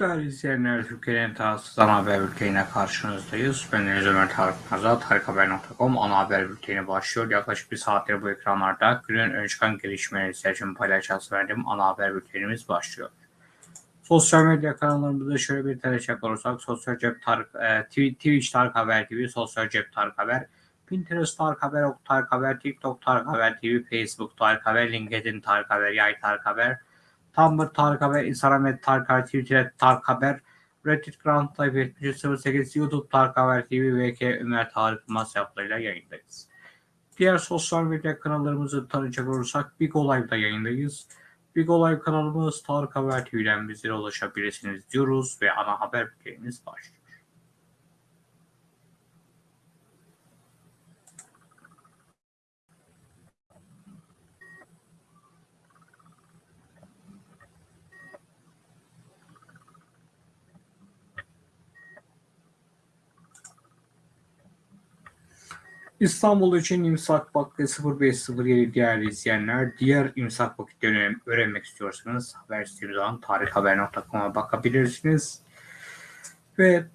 Değerli izleyenler, Türkiye'nin tarafsız ana haber bülteniyle karşınızdayız. Ben Deniz Ömer Tarık Nazar, tarikhaber.com ana haber bülteni başlıyor. Yaklaşık bir saattir bu ekranlarda günün ön çıkan gelişmeleri sizlerle paylaşacağız verdiğim ana haber bültenimiz başlıyor. Sosyal medya kanallarımızda şöyle bir tereşek olursak, Sosyal Cep Tarık, e, Twitch Tarık Haber TV, Sosyal Cep Tarık Haber, Pinterest Tarık Haber, Ok Tarık Haber, TikTok Tarık Haber TV, Facebook Tarık Haber, LinkedIn Tarık Haber, Yay Tarık Haber, Tumblr Tarık Haber, Instagram et Tarık Haber, Twitter Tarık Haber, Reddit Grand Life 7308, YouTube Tarık Haber TV, VK Ömer Tarık Yılmaz yaplarıyla yayındayız. Diğer sosyal medya kanallarımızı tanıyacak olursak Big Live'da yayındayız. Big Live kanalımız Tarık Haber TV'den bizlere ulaşabilirsiniz diyoruz ve ana haber bültenimiz başlıyor. İstanbul için imsak vakti 0507 değerli izleyenler. Diğer imsak vakitlerini öğrenmek istiyorsanız haber sitemiz tarikhaber.com'a bakabilirsiniz. Ve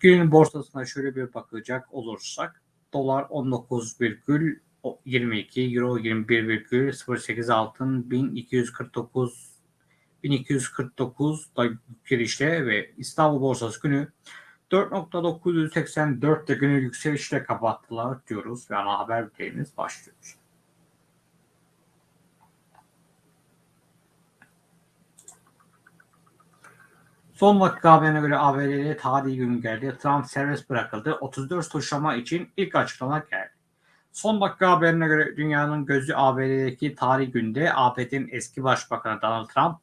günün borsasına şöyle bir bakacak olursak dolar 19,22 euro 21,08 altın 1249 1249 da girişte ve İstanbul borsası günü 4.984'te günü yükselişle kapattılar diyoruz ve ana haber bültenimiz başlıyor. Son dakika haberine göre ABD'de tarihi gün geldi. Trump serbest bırakıldı. 34 suçlama için ilk açıklama geldi. Son dakika haberine göre dünyanın gözü ABD'deki tarihi günde ABD'nin eski başbakanı Donald Trump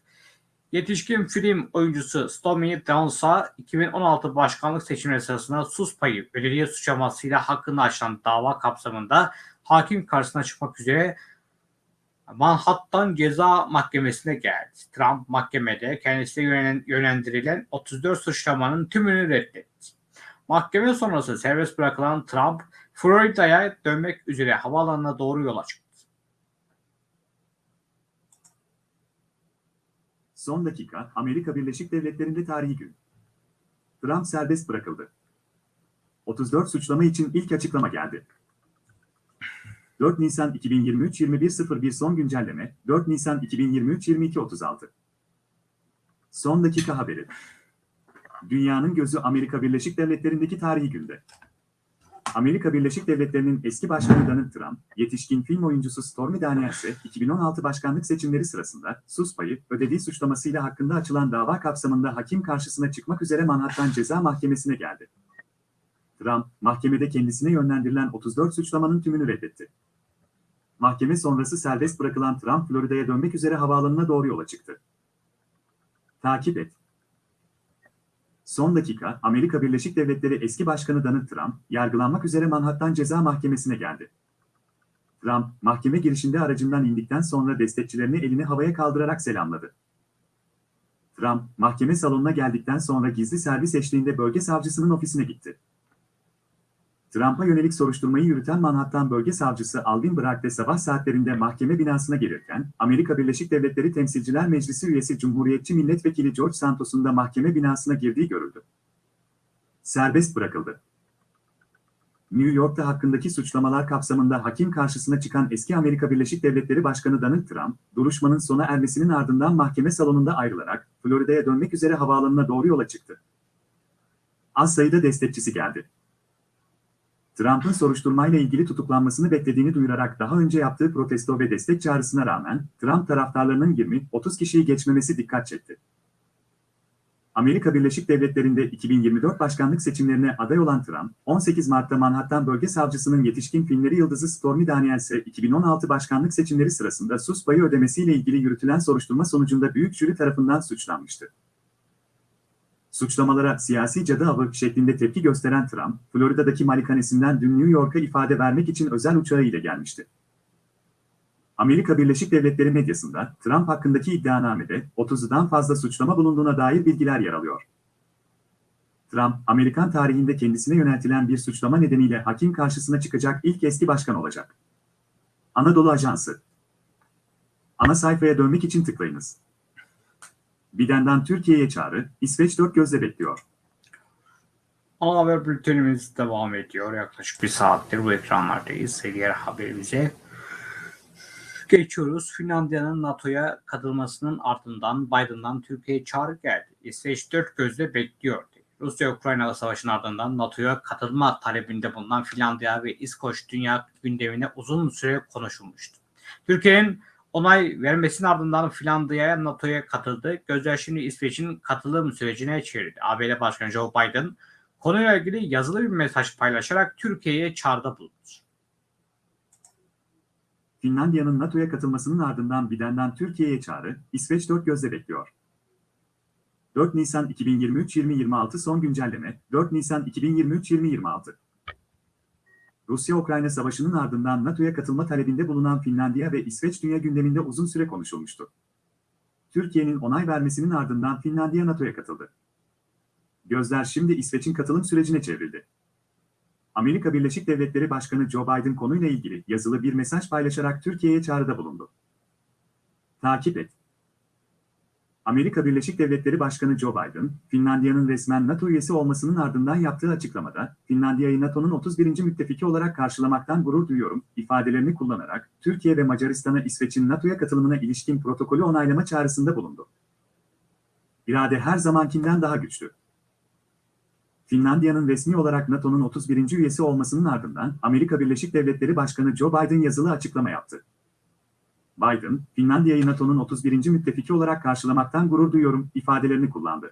Yetişkin film oyuncusu Stormy Daniels'a 2016 başkanlık seçimleri sırasında sus payı belediye suçlamasıyla hakkında açılan dava kapsamında hakim karşısına çıkmak üzere Manhattan Ceza Mahkemesi'ne geldi. Trump mahkemede kendisine yönlendirilen 34 suçlamanın tümünü reddetti. Mahkeme sonrası serbest bırakılan Trump, Florida'ya dönmek üzere havaalanına doğru yola çıktı. Son dakika, Amerika Birleşik Devletleri'nde tarihi gün. Trump serbest bırakıldı. 34 suçlama için ilk açıklama geldi. 4 Nisan 2023 21.01 son güncelleme, 4 Nisan 2023 22.36. Son dakika haberi. Dünyanın gözü Amerika Birleşik Devletleri'ndeki tarihi günde. Amerika Birleşik Devletleri'nin eski başkanı Donald Trump, yetişkin film oyuncusu Stormy Daniels'e 2016 başkanlık seçimleri sırasında sus payı ödediği suçlamasıyla hakkında açılan dava kapsamında hakim karşısına çıkmak üzere Manhattan Ceza Mahkemesi'ne geldi. Trump, mahkemede kendisine yönlendirilen 34 suçlamanın tümünü reddetti. Mahkeme sonrası serbest bırakılan Trump, Florida'ya dönmek üzere havaalanına doğru yola çıktı. Takip et. Son dakika, Amerika Birleşik Devletleri eski başkanı Donald Trump, yargılanmak üzere Manhattan Ceza Mahkemesi'ne geldi. Trump, mahkeme girişinde aracından indikten sonra destekçilerini elini havaya kaldırarak selamladı. Trump, mahkeme salonuna geldikten sonra gizli servis eşliğinde bölge savcısının ofisine gitti. Trump'a yönelik soruşturmayı yürüten Manhattan Bölge Savcısı Alvin Bragg de sabah saatlerinde mahkeme binasına gelirken, Amerika Birleşik Devletleri Temsilciler Meclisi üyesi Cumhuriyetçi Milletvekili George Santos'un da mahkeme binasına girdiği görüldü. Serbest bırakıldı. New York'ta hakkındaki suçlamalar kapsamında hakim karşısına çıkan eski Amerika Birleşik Devletleri Başkanı Donald Trump, duruşmanın sona ermesinin ardından mahkeme salonunda ayrılarak Florida'ya dönmek üzere havaalanına doğru yola çıktı. Az sayıda destekçisi geldi. Trump'ın soruşturmayla ilgili tutuklanmasını beklediğini duyurarak daha önce yaptığı protesto ve destek çağrısına rağmen Trump taraftarlarının 20-30 kişiyi geçmemesi dikkat çekti. Amerika Birleşik Devletleri'nde 2024 başkanlık seçimlerine aday olan Trump, 18 Mart'ta Manhattan Bölge Savcısının yetişkin filmleri yıldızı Stormy Daniels'e 2016 başkanlık seçimleri sırasında sus payı ödemesiyle ilgili yürütülen soruşturma sonucunda büyük jüri tarafından suçlanmıştı. Suçlamalara siyasi cadı avı şeklinde tepki gösteren Trump, Florida'daki malikanesinden dün New York'a ifade vermek için özel uçağı ile gelmişti. Amerika Birleşik Devletleri medyasında Trump hakkındaki iddianamede 30'dan fazla suçlama bulunduğuna dair bilgiler yer alıyor. Trump, Amerikan tarihinde kendisine yöneltilen bir suçlama nedeniyle hakim karşısına çıkacak ilk eski başkan olacak. Anadolu Ajansı Ana sayfaya dönmek için tıklayınız. Biden'den Türkiye'ye çağrı, İsveç dört gözle bekliyor. Ana haber bültenimiz devam ediyor. Yaklaşık bir saattir bu ekranlardayız. Diğer haberimize geçiyoruz. Finlandiya'nın NATO'ya katılmasının ardından Biden'dan Türkiye'ye çağrı geldi. İsveç dört gözle bekliyor. Rusya-Ukrayna savaşının ardından NATO'ya katılma talebinde bulunan Finlandiya ve İskoç dünya gündemine uzun süre konuşulmuştu. Türkiye'nin onay vermesinin ardından Finlandiya'ya NATO'ya katıldı. Gözler şimdi İsveç'in katılım sürecine çevirdi. ABD Başkanı Joe Biden konuyla ilgili yazılı bir mesaj paylaşarak Türkiye'ye çağrıda bulundu. Finlandiya'nın NATO'ya katılmasının ardından Biden'den Türkiye'ye çağrı, İsveç dört gözle bekliyor. 4 Nisan 2023-2026 son güncelleme, 4 Nisan 2023-2026. Rusya-Ukrayna savaşının ardından NATO'ya katılma talebinde bulunan Finlandiya ve İsveç dünya gündeminde uzun süre konuşulmuştu. Türkiye'nin onay vermesinin ardından Finlandiya NATO'ya katıldı. Gözler şimdi İsveç'in katılım sürecine çevrildi. Amerika Birleşik Devletleri Başkanı Joe Biden konuyla ilgili yazılı bir mesaj paylaşarak Türkiye'ye çağrıda bulundu. Takip et. Amerika Birleşik Devletleri Başkanı Joe Biden, Finlandiya'nın resmen NATO üyesi olmasının ardından yaptığı açıklamada, Finlandiya'yı NATO'nun 31. müttefiki olarak karşılamaktan gurur duyuyorum, ifadelerini kullanarak, Türkiye ve Macaristan'a İsveç'in NATO'ya katılımına ilişkin protokolü onaylama çağrısında bulundu. İrade her zamankinden daha güçlü. Finlandiya'nın resmi olarak NATO'nun 31. üyesi olmasının ardından Amerika Birleşik Devletleri Başkanı Joe Biden yazılı açıklama yaptı. Biden, Finlandiya'yı NATO'nun 31. müttefiki olarak karşılamaktan gurur duyuyorum ifadelerini kullandı.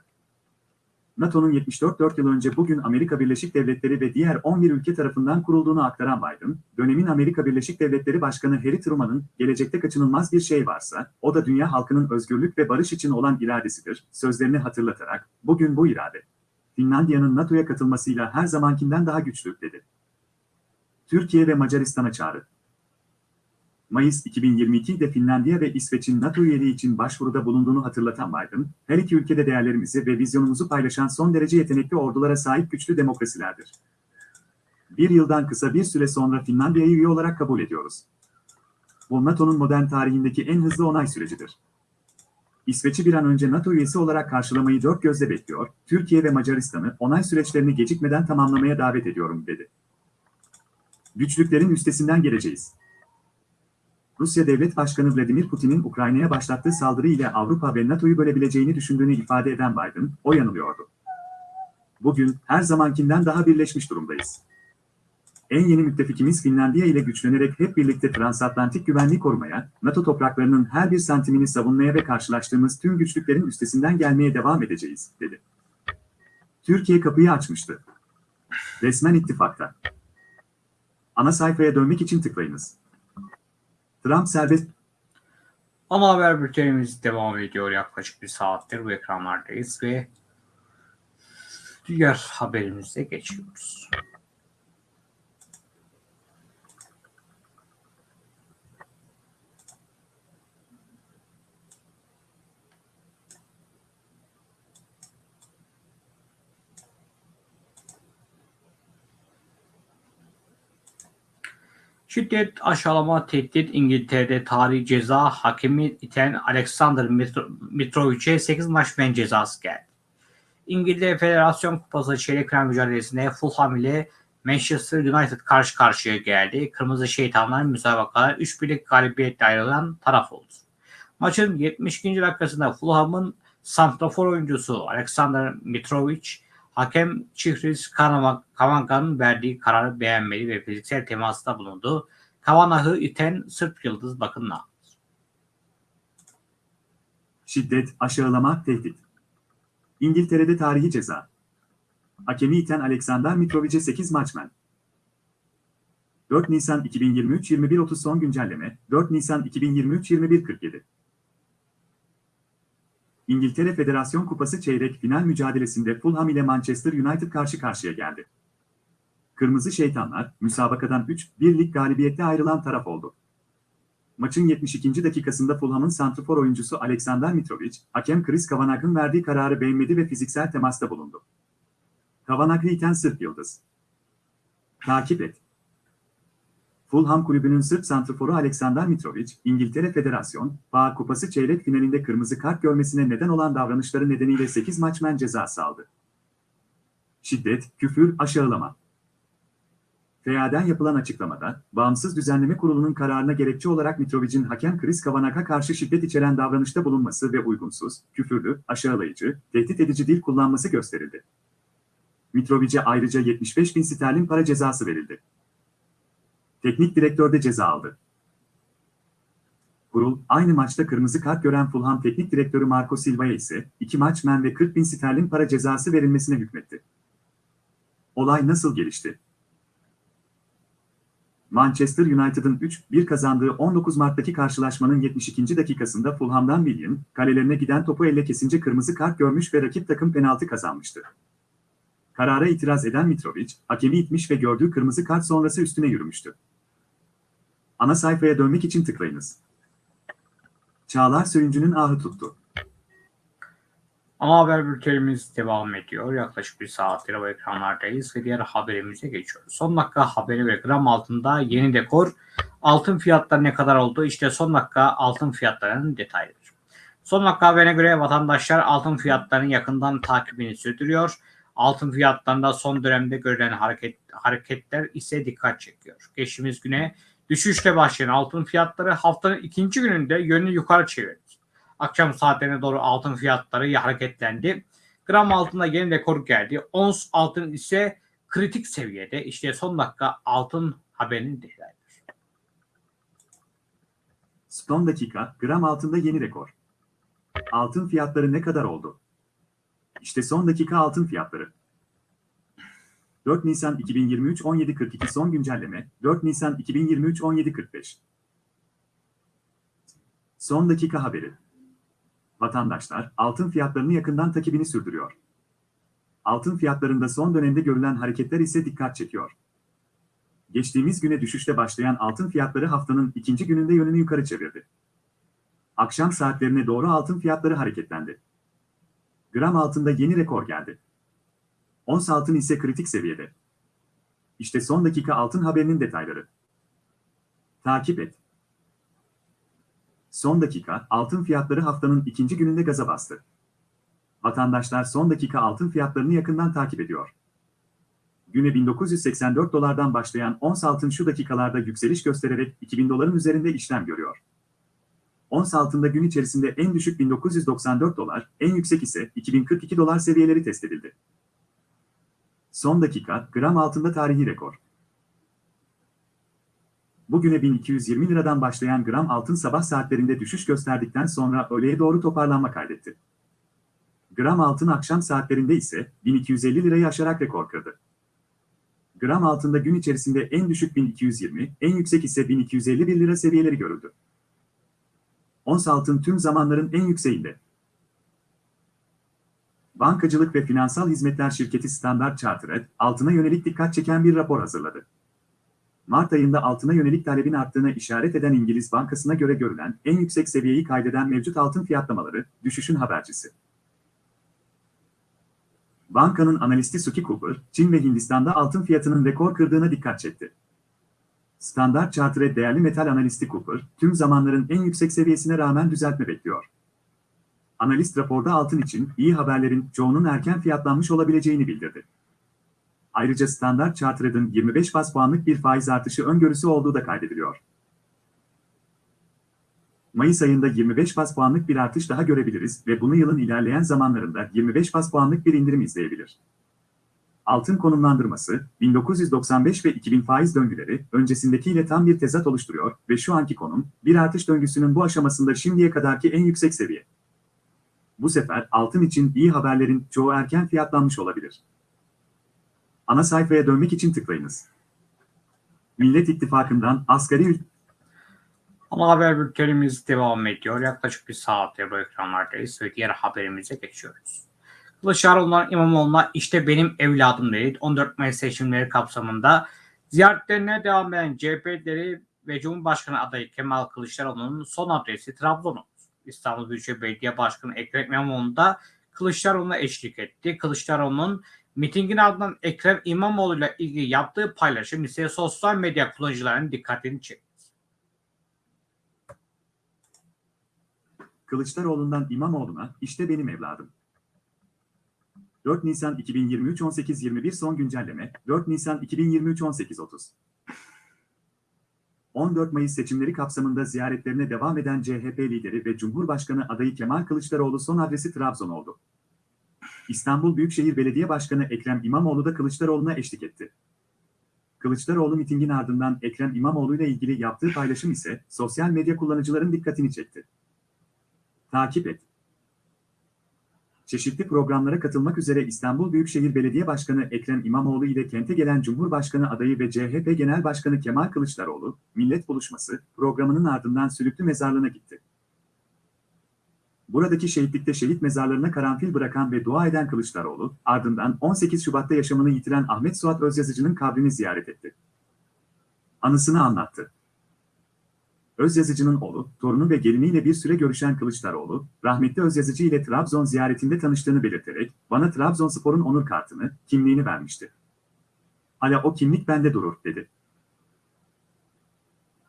NATO'nun 74 yıl önce bugün Amerika Birleşik Devletleri ve diğer 11 ülke tarafından kurulduğunu aktaran Biden, dönemin Amerika Birleşik Devletleri Başkanı Harry Truman'ın gelecekte kaçınılmaz bir şey varsa, o da dünya halkının özgürlük ve barış için olan iradesidir, sözlerini hatırlatarak, bugün bu irade, Finlandiya'nın NATO'ya katılmasıyla her zamankinden daha güçlü, dedi. Türkiye ve Macaristan'a çağrı. Mayıs 2022'de Finlandiya ve İsveç'in NATO üyeliği için başvuruda bulunduğunu hatırlatan Biden, her iki ülkede değerlerimizi ve vizyonumuzu paylaşan son derece yetenekli ordulara sahip güçlü demokrasilerdir. Bir yıldan kısa bir süre sonra Finlandiya'yı üye olarak kabul ediyoruz. Bu NATO'nun modern tarihindeki en hızlı onay sürecidir. İsveç'i bir an önce NATO üyesi olarak karşılamayı dört gözle bekliyor, Türkiye ve Macaristan'ı onay süreçlerini gecikmeden tamamlamaya davet ediyorum, dedi. Güçlüklerin üstesinden geleceğiz. Rusya Devlet Başkanı Vladimir Putin'in Ukrayna'ya başlattığı saldırı ile Avrupa ve NATO'yu bölebileceğini düşündüğünü ifade eden Biden, o yanılıyordu. Bugün her zamankinden daha birleşmiş durumdayız. En yeni müttefikimiz Finlandiya ile güçlenerek hep birlikte transatlantik güvenliği korumaya, NATO topraklarının her bir santimini savunmaya ve karşılaştığımız tüm güçlüklerin üstesinden gelmeye devam edeceğiz, dedi. Türkiye kapıyı açmıştı. Resmen ittifakta. Ana sayfaya dönmek için tıklayınız. Trump serbest Ana haber bültenimiz devam ediyor. Yaklaşık bir saattir bu ekranlardayız ve diğer haberimize geçiyoruz. Şiddet, aşağılama, tehdit İngiltere'de tarihi ceza hakemi iten Alexander Mitrovic'e 8 maç men cezası geldi. İngiltere Federasyon Kupası çeyrek final mücadelesinde Fulham ile Manchester United karşı karşıya geldi. Kırmızı Şeytanlar müsabakada 3 birlik galibiyetle ayrılan taraf oldu. Maçın 72. dakikasında Fulham'ın santrafor oyuncusu Alexander Mitrovic Hakem Chihris Kavanga'nın verdiği kararı beğenmedi ve fiziksel temasta bulundu. Kavanah'ı iten Sırp Yıldız bakınla. Şiddet, aşağılama, tehdit. İngiltere'de tarihi ceza. Hakemi iten Alexander Mitrovic'e 8 maçmen. 4 Nisan 2023 21.30 son güncelleme 4 Nisan 2023 21.47 İngiltere Federasyon Kupası çeyrek final mücadelesinde Fulham ile Manchester United karşı karşıya geldi. Kırmızı Şeytanlar, müsabakadan 3-1'lik galibiyette ayrılan taraf oldu. Maçın 72. dakikasında Fulham'ın santrfor oyuncusu Alexander Mitrovic, hakem Chris Kavanagh'ın verdiği kararı beğenmedi ve fiziksel temasta bulundu. Kavanagh'ı iten Sırp Yıldız. Takip et. Fulham kulübünün Sırp santrforu Aleksandar Mitrovic, İngiltere Federasyon, Bağ Kupası çeyrek finalinde kırmızı kart görmesine neden olan davranışları nedeniyle 8 maç men cezası aldı. Şiddet, küfür, aşağılama. FEA'den yapılan açıklamada, Bağımsız Düzenleme Kurulu'nun kararına gerekçe olarak Mitrovic'in hakem Chris Kavanag'a karşı şiddet içeren davranışta bulunması ve uygunsuz, küfürlü, aşağılayıcı, tehdit edici dil kullanması gösterildi. Mitrovic'e ayrıca 75 bin sterlin para cezası verildi. Teknik direktör de ceza aldı. Kurul, aynı maçta kırmızı kart gören Fulham Teknik Direktörü Marco Silva'ya ise 2 maç men ve 40 bin sterlin para cezası verilmesine hükmetti. Olay nasıl gelişti? Manchester United'ın 3-1 kazandığı 19 Mart'taki karşılaşmanın 72. dakikasında Fulham'dan William, kalelerine giden topu elle kesince kırmızı kart görmüş ve rakip takım penaltı kazanmıştı. Karara itiraz eden Mitrovic, hakemi itmiş ve gördüğü kırmızı kart sonrası üstüne yürümüştü. Ana sayfaya dönmek için tıklayınız. Çağlar Söyüncü'nün ahı tuttu. Ana haber bültenimiz devam ediyor. Yaklaşık bir saattir bu ekranlardayız ve diğer haberimize geçiyoruz. Son dakika haberi ve gram altında yeni dekor. Altın fiyatları ne kadar oldu? İşte son dakika altın fiyatlarının detayları. Son dakika haberine göre vatandaşlar altın fiyatlarının yakından takibini sürdürüyor. Altın fiyatlarında son dönemde görülen hareket, hareketler ise dikkat çekiyor. Geçtiğimiz güne düşüşle başlayan altın fiyatları haftanın ikinci gününde yönünü yukarı çevirdi. Akşam saatlerine doğru altın fiyatları hareketlendi. Gram altında yeni rekor geldi. Ons altın ise kritik seviyede. İşte son dakika altın haberinin detayları. Son dakika, gram altında yeni rekor. Altın fiyatları ne kadar oldu? İşte son dakika altın fiyatları. 4 Nisan 2023 17.42 son güncelleme 4 Nisan 2023 17.45 Son dakika haberi. Vatandaşlar altın fiyatlarını yakından takibini sürdürüyor. Altın fiyatlarında son dönemde görülen hareketler ise dikkat çekiyor. Geçtiğimiz güne düşüşte başlayan altın fiyatları haftanın ikinci gününde yönünü yukarı çevirdi. Akşam saatlerine doğru altın fiyatları hareketlendi. Gram altında yeni rekor geldi. Ons altın ise kritik seviyede. İşte son dakika altın haberinin detayları. Takip et. Son dakika altın fiyatları haftanın ikinci gününde gaza bastı. Vatandaşlar son dakika altın fiyatlarını yakından takip ediyor. Güne 1984 dolardan başlayan ons altın şu dakikalarda yükseliş göstererek 2000 doların üzerinde işlem görüyor. Ons altında gün içerisinde en düşük 1994 dolar, en yüksek ise 2042 dolar seviyeleri test edildi. Son dakika, gram altında tarihi rekor. Bugüne 1220 liradan başlayan gram altın sabah saatlerinde düşüş gösterdikten sonra öğleye doğru toparlanma kaydetti. Gram altın akşam saatlerinde ise 1250 lirayı aşarak rekor kırdı. Gram altında gün içerisinde en düşük 1220, en yüksek ise 1251 lira seviyeleri görüldü. Ons altın tüm zamanların en yükseğinde. Bankacılık ve Finansal Hizmetler Şirketi Standard Chartered, altına yönelik dikkat çeken bir rapor hazırladı. Mart ayında altına yönelik talebin arttığına işaret eden İngiliz Bankası'na göre görülen en yüksek seviyeyi kaydeden mevcut altın fiyatlamaları, düşüşün habercisi. Bankanın analisti Suki Cooper, Çin ve Hindistan'da altın fiyatının rekor kırdığına dikkat çekti. Standart Chartered değerli metal analisti Cooper, tüm zamanların en yüksek seviyesine rağmen düzeltme bekliyor. Analist raporda altın için iyi haberlerin çoğunun erken fiyatlanmış olabileceğini bildirdi. Ayrıca Standart Chartered'ın 25 bas puanlık bir faiz artışı öngörüsü olduğu da kaydediliyor. Mayıs ayında 25 bas puanlık bir artış daha görebiliriz ve bunu yılın ilerleyen zamanlarında 25 bas puanlık bir indirim izleyebilir. Altın konumlandırması, 1995 ve 2000 faiz döngüleri öncesindekiyle tam bir tezat oluşturuyor ve şu anki konum, bir artış döngüsünün bu aşamasında şimdiye kadarki en yüksek seviye. Bu sefer altın için iyi haberlerin çoğu erken fiyatlanmış olabilir. Ana sayfaya dönmek için tıklayınız. Millet İttifakı'ndan asgari Ana haber bültenimiz devam ediyor. Yaklaşık bir saattir bu ekranlardayız ve diğer haberimize geçiyoruz. Kılıçdaroğlu'ndan İmamoğlu'na işte benim evladım dedi. 14 Mayıs seçimleri kapsamında ziyaretlerine devam eden CHP'leri ve Cumhurbaşkanı adayı Kemal Kılıçdaroğlu'nun son adresi Trabzon oldu. İstanbul Büyükşehir Belediye Başkanı Ekrem İmamoğlu da Kılıçdaroğlu'na eşlik etti. Kılıçdaroğlu'nun Mitingin ardından Ekrem İmamoğlu ile ilgili yaptığı paylaşım ise sosyal medya kullanıcılarının dikkatini çekti. Kılıçdaroğlu'ndan İmamoğlu'na işte benim evladım. 4 Nisan 2023 18.21 son güncelleme 4 Nisan 2023 18.30 14 Mayıs seçimleri kapsamında ziyaretlerine devam eden CHP lideri ve Cumhurbaşkanı adayı Kemal Kılıçdaroğlu son adresi Trabzon oldu. İstanbul Büyükşehir Belediye Başkanı Ekrem İmamoğlu da Kılıçdaroğlu'na eşlik etti. Kılıçdaroğlu mitingin ardından Ekrem İmamoğlu ile ilgili yaptığı paylaşım ise sosyal medya kullanıcıların dikkatini çekti. Takip et. Çeşitli programlara katılmak üzere İstanbul Büyükşehir Belediye Başkanı Ekrem İmamoğlu ile kente gelen Cumhurbaşkanı adayı ve CHP Genel Başkanı Kemal Kılıçdaroğlu, Millet Buluşması programının ardından Sülüklü Mezarlığı'na gitti. Buradaki şehitlikte şehit mezarlarına karanfil bırakan ve dua eden Kılıçdaroğlu, ardından 18 Şubat'ta yaşamını yitiren Ahmet Suat Özyazıcı'nın kabrini ziyaret etti. Anısını anlattı. Özyazıcı'nın oğlu, torunu ve geliniyle bir süre görüşen Kılıçdaroğlu, rahmetli Özyazıcı ile Trabzon ziyaretinde tanıştığını belirterek, bana Trabzonspor'un onur kartını, kimliğini vermişti. Hala o kimlik bende durur, dedi.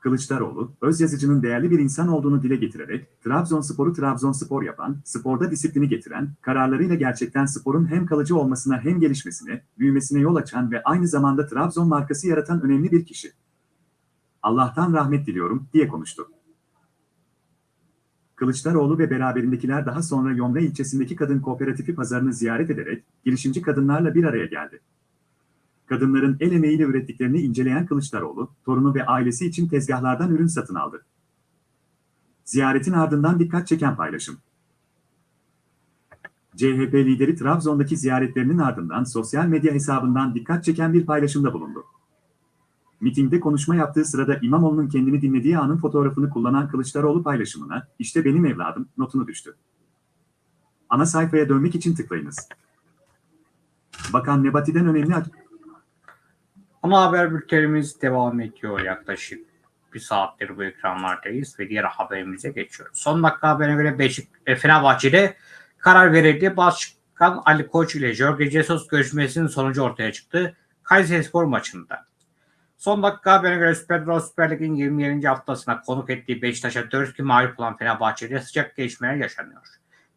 Kılıçdaroğlu, Özyazıcı'nın değerli bir insan olduğunu dile getirerek, Trabzonspor'u Trabzonspor yapan, sporda disiplini getiren, kararlarıyla gerçekten sporun hem kalıcı olmasına hem gelişmesine, büyümesine yol açan ve aynı zamanda Trabzon markası yaratan önemli bir kişi. Allah'tan rahmet diliyorum, diye konuştu. Kılıçdaroğlu ve beraberindekiler daha sonra Yomra ilçesindeki kadın kooperatifi pazarını ziyaret ederek, girişimci kadınlarla bir araya geldi. Kadınların el emeğiyle ürettiklerini inceleyen Kılıçdaroğlu, torunu ve ailesi için tezgahlardan ürün satın aldı. Ziyaretin ardından dikkat çeken paylaşım. CHP lideri Trabzon'daki ziyaretlerinin ardından sosyal medya hesabından dikkat çeken bir paylaşımda bulundu. Mitingde konuşma yaptığı sırada İmamoğlu'nun kendini dinlediği anın fotoğrafını kullanan Kılıçdaroğlu paylaşımına, işte benim evladım, notunu düştü. Ana sayfaya dönmek için tıklayınız. Bakan Nebati'den önemli Ana haber bültenimiz devam ediyor yaklaşık bir saattir bu ekranlardayız ve diğer haberimize geçiyoruz. Son dakika haberine göre Beşik, e, Fenerbahçe'de karar verildi. Başkan Ali Koç ile Jorge Jesus görüşmesinin sonucu ortaya çıktı. Kayserispor maçında. Son dakika haberine göre Süper Bro Süper Lig'in 27. haftasına konuk ettiği Beşiktaş'a 4-2 mağlup olan Fenerbahçe'de sıcak gelişmeler yaşanıyor.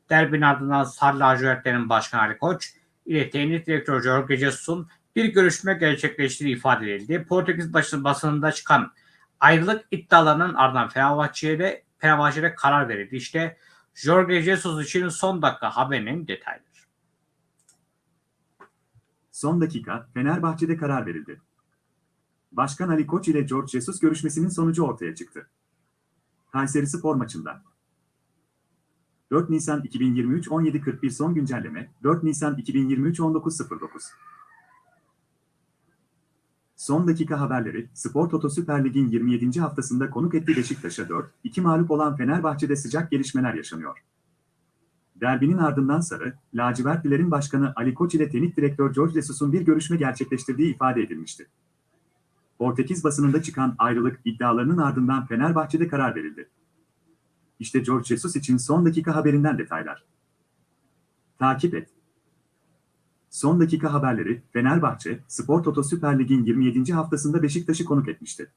Derbinin ardından Sarı Lacivertlerin Başkanı Ali Koç ile teknik direktör Jorge Jesus'un bir görüşme gerçekleştiği ifade edildi. Portekiz basınında çıkan ayrılık iddialarının ardından Fenerbahçe'de, Fenerbahçe'de karar verildi. İşte Jorge Jesus için son dakika haberinin detayları. Son dakika Fenerbahçe'de karar verildi. Başkan Ali Koç ile George Jesus görüşmesinin sonucu ortaya çıktı. Kayseri Spor maçında. 4 Nisan 2023 17.41 son güncelleme 4 Nisan 2023 19.09 Son dakika haberleri, Spor Toto Süper Lig'in 27. haftasında konuk etti Beşiktaş'a 4-2 mağlup olan Fenerbahçe'de sıcak gelişmeler yaşanıyor. Derbinin ardından Sarı, Lacivertlilerin başkanı Ali Koç ile teknik direktör George Jesus'un bir görüşme gerçekleştirdiği ifade edilmişti. Portekiz basınında çıkan ayrılık iddialarının ardından Fenerbahçe'de karar verildi. İşte George Jesus için son dakika haberinden detaylar. Takip et. Son dakika haberleri, Fenerbahçe, Spor Toto Süper Lig'in 27. haftasında Beşiktaş'ı konuk etmişti.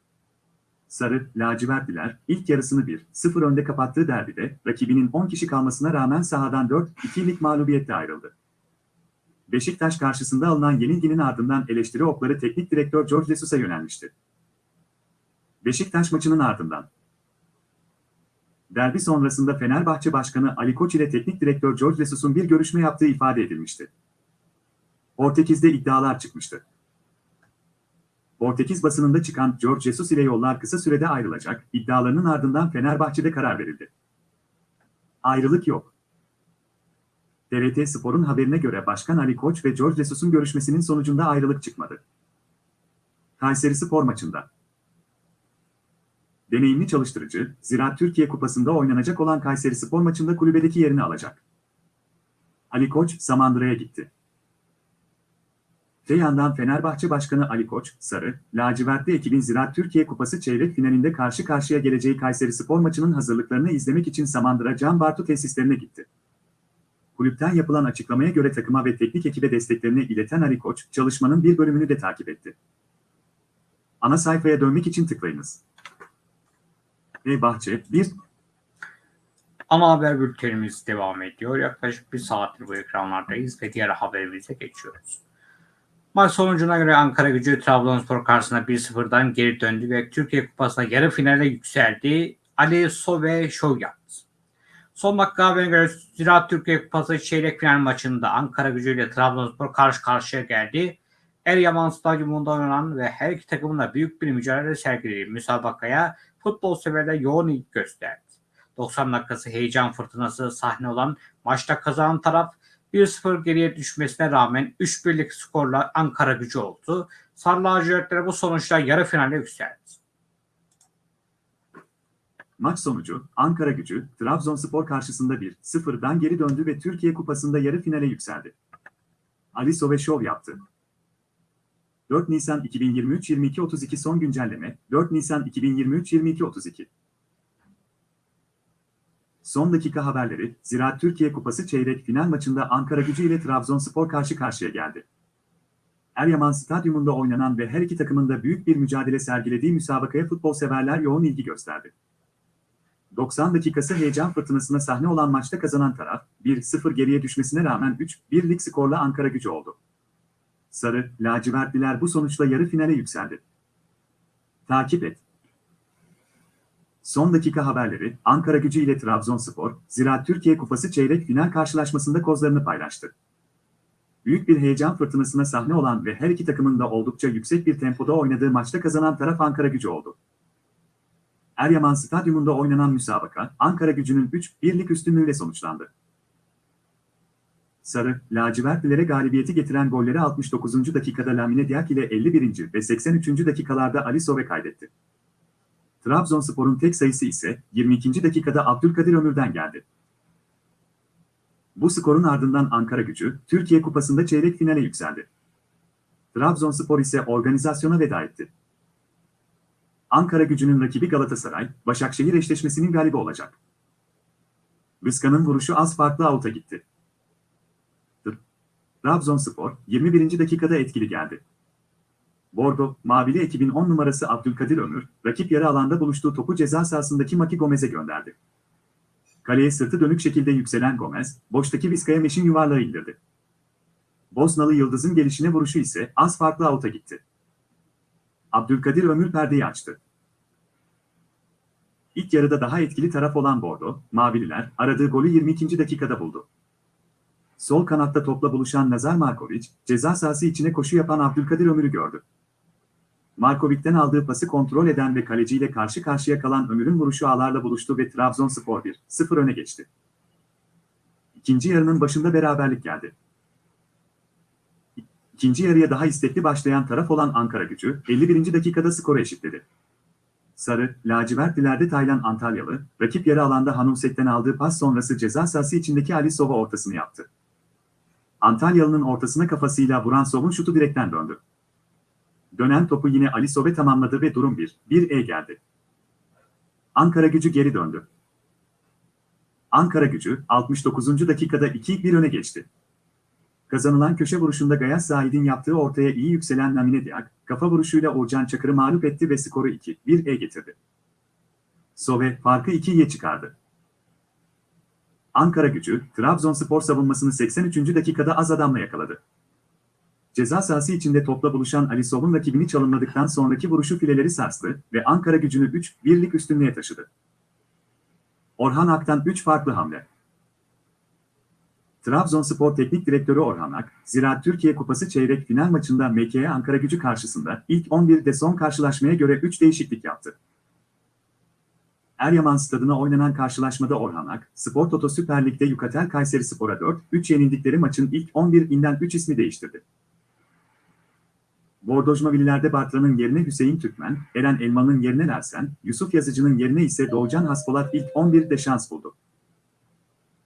Sarı, lacivertliler, ilk yarısını 1-0 önde kapattığı derbide, rakibinin 10 kişi kalmasına rağmen sahadan 4-2'lik mağlubiyetle ayrıldı. Beşiktaş karşısında alınan yenilginin ardından eleştiri okları teknik direktör George Jesus'a yönelmişti. Beşiktaş maçının ardından. Derbi sonrasında Fenerbahçe Başkanı Ali Koç ile teknik direktör George Jesus'un bir görüşme yaptığı ifade edilmişti. Portekiz'de iddialar çıkmıştı. Portekiz basınında çıkan George Jesus ile yollar kısa sürede ayrılacak, iddialarının ardından Fenerbahçe'de karar verildi. Ayrılık yok. TRT Spor'un haberine göre Başkan Ali Koç ve George Jesus'un görüşmesinin sonucunda ayrılık çıkmadı. Kayseri Spor maçında. Deneyimli çalıştırıcı, Ziraat Türkiye Kupası'nda oynanacak olan Kayseri Spor maçında kulübedeki yerini alacak. Ali Koç, Samandıra'ya gitti. Te yandan Fenerbahçe Başkanı Ali Koç, Sarı, lacivertli ekibin Ziraat Türkiye Kupası çeyrek finalinde karşı karşıya geleceği Kayseri Spor maçının hazırlıklarını izlemek için Samandıra Can Bartu tesislerine gitti. Kulüpten yapılan açıklamaya göre takıma ve teknik ekibe desteklerini ileten Ali Koç, çalışmanın bir bölümünü de takip etti. Ana sayfaya dönmek için tıklayınız. Fenerbahçe 1 Ana haber bültenimiz devam ediyor. Yaklaşık bir saattir bu ekranlardayız ve diğer haberimize geçiyoruz. Maç sonucuna göre Ankara gücü Trabzonspor karşısında 1-0'dan geri döndü ve Türkiye Kupası'na yarı finale yükseldi. Ali Sove şov yaptı. Son dakika haberine göre Ziraat Türkiye Kupası çeyrek final maçında Ankara gücü ile Trabzonspor karşı karşıya geldi. Eryaman Stadyumunda oynanan ve her iki takımın da büyük bir mücadele sergilediği müsabakaya futbol severler yoğun ilgi gösterdi. 90 dakikası heyecan fırtınası sahne olan maçta kazanan taraf 1-0 geriye düşmesine rağmen 3-1'lik skorla Ankara gücü oldu. Sarı lacivertlere bu sonuçla yarı finale yükseldi. Maç sonucu Ankara gücü Trabzonspor karşısında 1-0'dan geri döndü ve Türkiye Kupası'nda yarı finale yükseldi. Ali Sove şov yaptı. 4 Nisan 2023 22.32 son güncelleme 4 Nisan 2023 22.32 Son dakika haberleri Ziraat Türkiye Kupası çeyrek final maçında Ankara gücü ile Trabzonspor karşı karşıya geldi. Eryaman Stadyumunda oynanan ve her iki takımın da büyük bir mücadele sergilediği müsabakaya futbol severler yoğun ilgi gösterdi. 90 dakikası heyecan fırtınasına sahne olan maçta kazanan taraf, 1-0 geriye düşmesine rağmen 3-1'lik skorla Ankara gücü oldu. Sarı, lacivertliler bu sonuçla yarı finale yükseldi. Takip et. Son dakika haberleri, Ankara gücü ile Trabzonspor, Ziraat Türkiye Kupası çeyrek final karşılaşmasında kozlarını paylaştı. Büyük bir heyecan fırtınasına sahne olan ve her iki takımın da oldukça yüksek bir tempoda oynadığı maçta kazanan taraf Ankara gücü oldu. Eryaman Stadyumunda oynanan müsabaka, Ankara gücünün 3-1'lik üstünlüğüyle sonuçlandı. Sarı, lacivertlilere galibiyeti getiren golleri 69. dakikada Lamine Diak ile 51. ve 83. dakikalarda Ali Sove kaydetti. Trabzonspor'un tek sayısı ise 22. dakikada Abdülkadir Ömür'den geldi. Bu skorun ardından Ankara gücü, Türkiye Kupası'nda çeyrek finale yükseldi. Trabzonspor ise organizasyona veda etti. Ankara gücünün rakibi Galatasaray, Başakşehir eşleşmesinin galibi olacak. Vizca'nın vuruşu az farklı avuta gitti. Trabzonspor, 21. dakikada etkili geldi. Bordo, Mavili ekibin 10 numarası Abdülkadir Ömür, rakip yarı alanda buluştuğu topu ceza sahasındaki Maki Gomez'e gönderdi. Kaleye sırtı dönük şekilde yükselen Gomez, boştaki Vizca'ya meşin yuvarlağı indirdi. Bosnalı Yıldız'ın gelişine vuruşu ise az farklı avuta gitti. Abdülkadir Ömür perdeyi açtı. İlk yarıda daha etkili taraf olan Bordo, Mavililer aradığı golü 22. dakikada buldu. Sol kanatta topla buluşan Nazar Markovic, ceza sahası içine koşu yapan Abdülkadir Ömür'ü gördü. Markovic'ten aldığı pası kontrol eden ve kaleciyle karşı karşıya kalan Ömür'ün vuruşu ağlarla buluştu ve Trabzonspor 1-0 öne geçti. İkinci yarının başında beraberlik geldi. İkinci yarıya daha istekli başlayan taraf olan Ankara gücü, 51. dakikada skoru eşitledi. Sarı, lacivertlilerde Taylan Antalyalı, rakip yarı alanda Hanumsek'ten aldığı pas sonrası ceza sahası içindeki Ali Sova ortasını yaptı. Antalyalı'nın ortasına kafasıyla vuran Sov'un şutu direkten döndü. Dönen topu yine Ali Sove tamamladı ve durum 1-1'e geldi. Ankara gücü geri döndü. Ankara gücü 69. dakikada 2-1 öne geçti. Kazanılan köşe vuruşunda Gayas Zahid'in yaptığı ortaya iyi yükselen Lamine Diak, kafa vuruşuyla Uğurcan Çakır'ı mağlup etti ve skoru 2-1'e getirdi. Sove farkı 2'ye çıkardı. Ankara gücü, Trabzonspor savunmasını 83. dakikada az adamla yakaladı. Ceza sahası içinde topla buluşan Ali Sov'un rakibini çalımladıktan sonraki vuruşu fileleri sarstı ve Ankara gücünü 3-1'lik üstünlüğe taşıdı. Orhan Ak'tan 3 farklı hamle. Trabzonspor Teknik Direktörü Orhan Ak, Ziraat Türkiye Kupası çeyrek final maçında MKE Ankara gücü karşısında ilk 11'de son karşılaşmaya göre 3 değişiklik yaptı. Eryaman stadına oynanan karşılaşmada Orhan Ak, Spor Toto Süper Lig'de Yukatel Kayseri Spor'a 4-3 yenildikleri maçın ilk 11'inden 3 ismi değiştirdi. Bordojmavillilerde Bartra'nın yerine Hüseyin Türkmen, Eren Elman'ın yerine Ersen, Yusuf Yazıcı'nın yerine ise Doğucan Haspolat ilk 11'de şans buldu.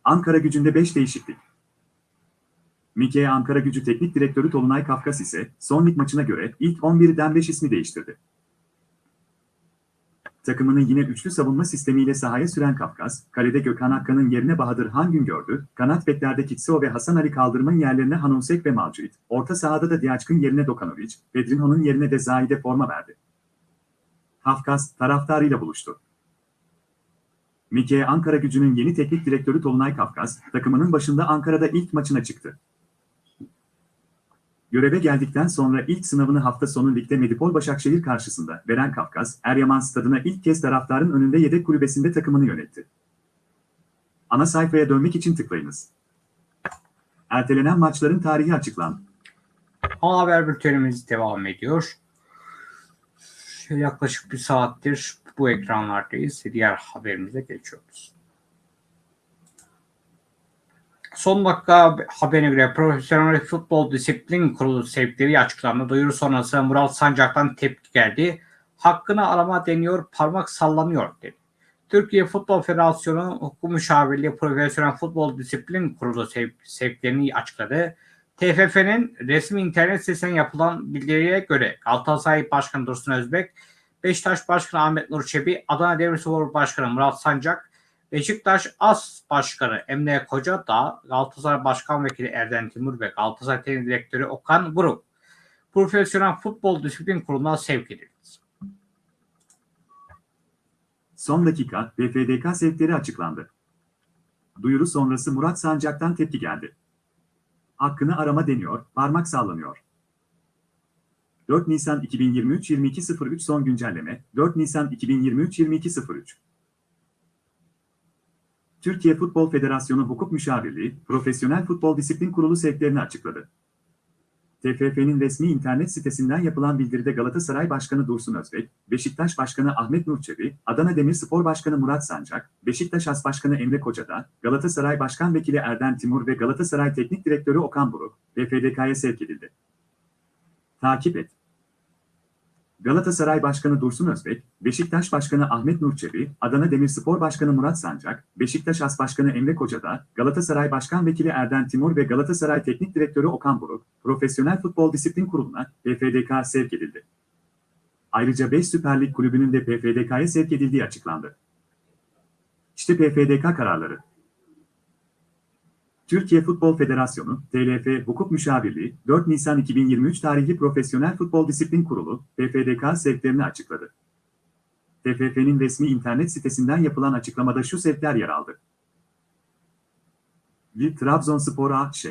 Ankara gücünde 5 değişiklik. Mike Ankara gücü teknik direktörü Tolunay Kafkas ise son lig maçına göre ilk 11'den 5 ismi değiştirdi. Takımını yine üçlü savunma sistemiyle sahaya süren Kafkas, kalede Gökhan Akkan'ın yerine Bahadır Hangün gördü, kanat beklerde Kitsio ve Hasan Ali Kaldırım'ın yerlerine Hanonsek ve Malcuit, orta sahada da Diaçkın yerine Dokanovic, Pedrinho'nun yerine de Zahide forma verdi. Kafkas, taraftarıyla buluştu. Mike Ankara gücünün yeni teknik direktörü Tolunay Kafkas, takımının başında Ankara'da ilk maçına çıktı. Göreve geldikten sonra ilk sınavını hafta sonu ligde Medipol Başakşehir karşısında veren Kafkas, Eryaman stadına ilk kez taraftarın önünde yedek kulübesinde takımını yönetti. Ana sayfaya dönmek için tıklayınız. Ertelenen maçların tarihi açıklandı. Haber bültenimiz devam ediyor. Yaklaşık bir saattir bu ekranlardayız. Diğer haberimize geçiyoruz. Son dakika haberine göre Profesyonel Futbol Disiplin Kurulu sevkleri açıklandı. Duyuru sonrası Murat Sancak'tan tepki geldi. Hakkını arama deniyor, parmak sallanıyor dedi. Türkiye Futbol Federasyonu Hukuk Müşavirliği Profesyonel Futbol Disiplin Kurulu sev sevklerini açıkladı. TFF'nin resmi internet sitesinden yapılan bildiriye göre Galatasaray Başkanı Dursun Özbek, Beşiktaş Başkanı Ahmet Nur Çebi, Adana Demirspor Başkanı Murat Sancak, Beşiktaş As Başkanı Emre Koca da Galatasaray Başkan Vekili Erden Timur ve Galatasaray Teknik Direktörü Okan Buruk Profesyonel Futbol Disiplin Kurulu'na sevk edildi. Son dakika PFDK sevkleri açıklandı. Duyuru sonrası Murat Sancak'tan tepki geldi. Hakkını arama deniyor, parmak sallanıyor. 4 Nisan 2023 22.03 son güncelleme 4 Nisan 2023 22.03 Türkiye Futbol Federasyonu Hukuk Müşavirliği, Profesyonel Futbol Disiplin Kurulu sevklerini açıkladı. TFF'nin resmi internet sitesinden yapılan bildiride Galatasaray Başkanı Dursun Özbek, Beşiktaş Başkanı Ahmet Nur Çebi, Adana Demirspor Başkanı Murat Sancak, Beşiktaş As Başkanı Emre Kocada, Galatasaray Başkan Vekili Erden Timur ve Galatasaray Teknik Direktörü Okan Buruk, PFDK'ya sevk edildi. Takip et. Galatasaray Başkanı Dursun Özbek, Beşiktaş Başkanı Ahmet Nur Çebi, Adana Demirspor Başkanı Murat Sancak, Beşiktaş As Başkanı Emre Kocada, Galatasaray Başkan Vekili Erden Timur ve Galatasaray Teknik Direktörü Okan Buruk, Profesyonel Futbol Disiplin Kurulu'na PFDK sevk edildi. Ayrıca 5 Süper Lig kulübünün de PFDK'ya sevk edildiği açıklandı. İşte PFDK kararları. Türkiye Futbol Federasyonu, TLF Hukuk Müşavirliği, 4 Nisan 2023 tarihli Profesyonel Futbol Disiplin Kurulu, PFDK sevklerini açıkladı. TFF'nin resmi internet sitesinden yapılan açıklamada şu sevkler yer aldı. 1. Trabzonspor AŞ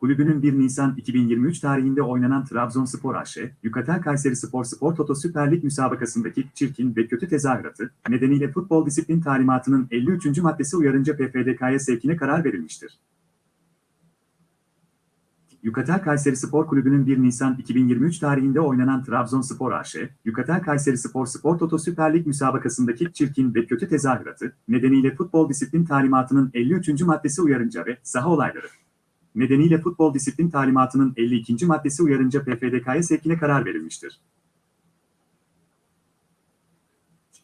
Kulübünün 1 Nisan 2023 tarihinde oynanan Trabzonspor AŞ, Yukatel Kayseri Spor Spor Toto Süper Lig müsabakasındaki çirkin ve kötü tezahüratı nedeniyle futbol disiplin talimatının 53. maddesi uyarınca PFDK'ya sevkine karar verilmiştir. Yukatel Kayseri Spor Kulübü'nün 1 Nisan 2023 tarihinde oynanan Trabzonspor AŞ, Yukatel Kayseri Spor Spor Toto Süper Lig müsabakasındaki çirkin ve kötü tezahüratı nedeniyle futbol disiplin talimatının 53. maddesi uyarınca ve saha olayları nedeniyle futbol disiplin talimatının 52. maddesi uyarınca PFDK'ya sevkine karar verilmiştir.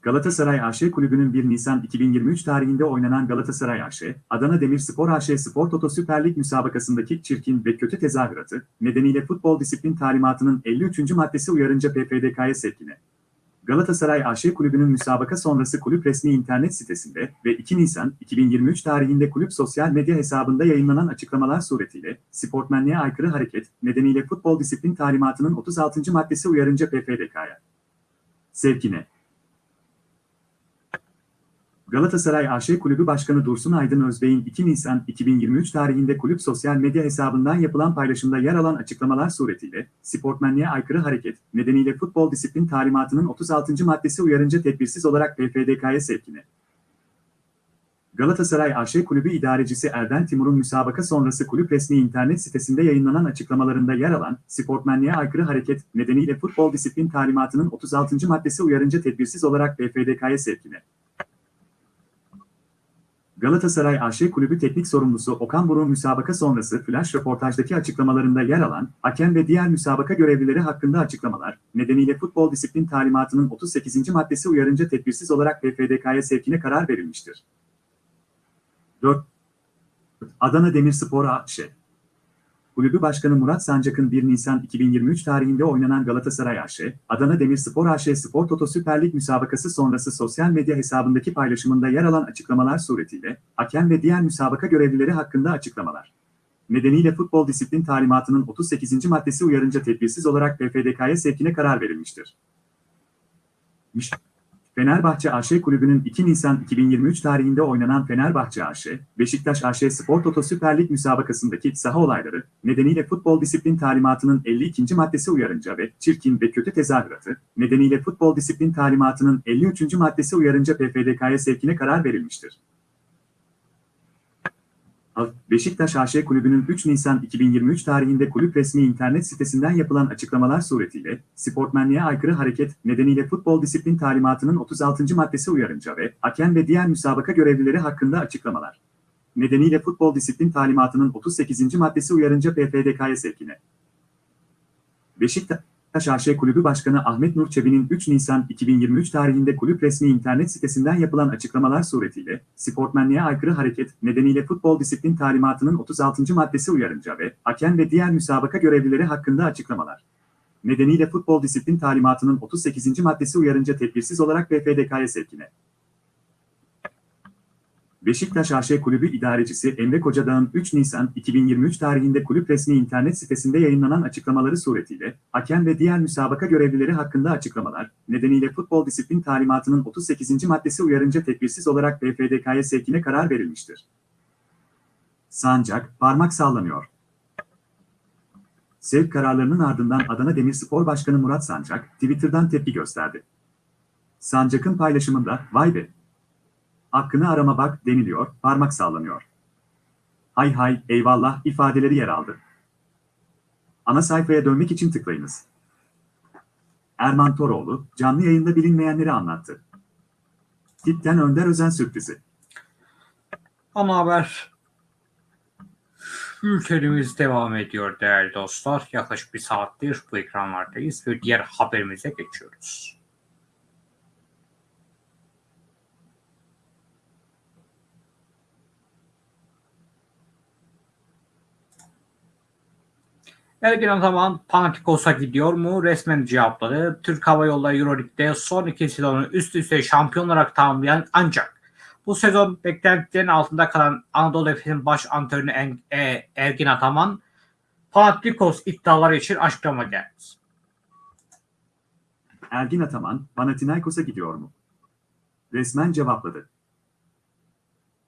Galatasaray AŞ Kulübü'nün 1 Nisan 2023 tarihinde oynanan Galatasaray AŞ, Adana Demirspor AŞ Spor Toto Süper Lig müsabakasındaki çirkin ve kötü tezahüratı nedeniyle futbol disiplin talimatının 53. maddesi uyarınca PFDK'ya sevkine. Galatasaray AŞ Kulübü'nün müsabaka sonrası kulüp resmi internet sitesinde ve 2 Nisan 2023 tarihinde kulüp sosyal medya hesabında yayınlanan açıklamalar suretiyle sportmenliğe aykırı hareket nedeniyle futbol disiplin talimatının 36. maddesi uyarınca PFDK'ya. Sevkine. Galatasaray AŞ Kulübü Başkanı Dursun Aydın Özbey'in 2 Nisan 2023 tarihinde kulüp sosyal medya hesabından yapılan paylaşımda yer alan açıklamalar suretiyle sportmenliğe aykırı hareket nedeniyle futbol disiplin talimatının 36. maddesi uyarınca tedbirsiz olarak PFDK'ya sevkine. Galatasaray AŞ Kulübü İdarecisi Erden Timur'un müsabaka sonrası kulüp resmi internet sitesinde yayınlanan açıklamalarında yer alan sportmenliğe aykırı hareket nedeniyle futbol disiplin talimatının 36. maddesi uyarınca tedbirsiz olarak PFDK'ya sevkine. Galatasaray AŞ Kulübü Teknik Sorumlusu Okan Buruk'un müsabaka sonrası flash röportajdaki açıklamalarında yer alan, hakem ve diğer müsabaka görevlileri hakkında açıklamalar, nedeniyle futbol disiplin talimatının 38. maddesi uyarınca tedbirsiz olarak PFDK'ya sevkine karar verilmiştir. 4. Adana Demirspor AŞ Kulübü Başkanı Murat Sancak'ın 1 Nisan 2023 tarihinde oynanan Galatasaray AŞ, Adana Demirspor AŞ Spor Toto Süper Lig müsabakası sonrası sosyal medya hesabındaki paylaşımında yer alan açıklamalar suretiyle, hakem ve diğer müsabaka görevlileri hakkında açıklamalar. Nedeniyle futbol disiplin talimatının 38. maddesi uyarınca tedbirsiz olarak PFDK'ya sevkine karar verilmiştir. Fenerbahçe AŞ Kulübü'nün 2 Nisan 2023 tarihinde oynanan Fenerbahçe AŞ, Beşiktaş AŞ Spor Toto Süper Lig müsabakasındaki saha olayları nedeniyle futbol disiplin talimatının 52. maddesi uyarınca ve çirkin ve kötü tezahüratı nedeniyle futbol disiplin talimatının 53. maddesi uyarınca PFDK'ya sevkine karar verilmiştir. Beşiktaş AŞ Kulübü'nün 3 Nisan 2023 tarihinde kulüp resmi internet sitesinden yapılan açıklamalar suretiyle, sportmenliğe aykırı hareket nedeniyle futbol disiplin talimatının 36. maddesi uyarınca ve hakem ve diğer müsabaka görevlileri hakkında açıklamalar. Nedeniyle futbol disiplin talimatının 38. maddesi uyarınca PFDK'ya sevkine. Beşiktaş AŞ Kulübü Başkanı Ahmet Nur Çebi'nin 3 Nisan 2023 tarihinde kulüp resmi internet sitesinden yapılan açıklamalar suretiyle, sportmenliğe aykırı hareket nedeniyle futbol disiplin talimatının 36. maddesi uyarınca ve hakem ve diğer müsabaka görevlileri hakkında açıklamalar. Nedeniyle futbol disiplin talimatının 38. maddesi uyarınca tedbirsiz olarak PFDK'ya sevkine. Beşiktaş AŞ Kulübü İdarecisi Emre Kocadağ'ın 3 Nisan 2023 tarihinde kulüp resmi internet sitesinde yayınlanan açıklamaları suretiyle, hakem ve diğer müsabaka görevlileri hakkında açıklamalar, nedeniyle futbol disiplin talimatının 38. maddesi uyarınca tedbirsiz olarak BFDK'ya sevkine karar verilmiştir. Sancak, parmak sallanıyor. Sevk kararlarının ardından Adana Demirspor Başkanı Murat Sancak, Twitter'dan tepki gösterdi. Sancak'ın paylaşımında, vay be, hakkını arama bak deniliyor, parmak sallanıyor. Hay hay, eyvallah ifadeleri yer aldı. Ana sayfaya dönmek için tıklayınız. Erman Toroğlu, canlı yayında bilinmeyenleri anlattı. Tipten Önder Özen sürprizi. Ana haber bültenimiz devam ediyor değerli dostlar. Yaklaşık bir saattir bu ekranlardayız ve diğer haberimize geçiyoruz. Ergin Ataman Panathinaikos'a gidiyor mu? Resmen cevapladı. Türk Hava Yolları Euroleague'de son iki sezonu üst üste şampiyon olarak tamamlayan ancak bu sezon beklentilerin altında kalan Anadolu Efes'in baş antrenörü e, Ergin Ataman Panathinaikos iddiaları için açıklama geldi. Ergin Ataman, Panathinaikos'a gidiyor mu? Resmen cevapladı.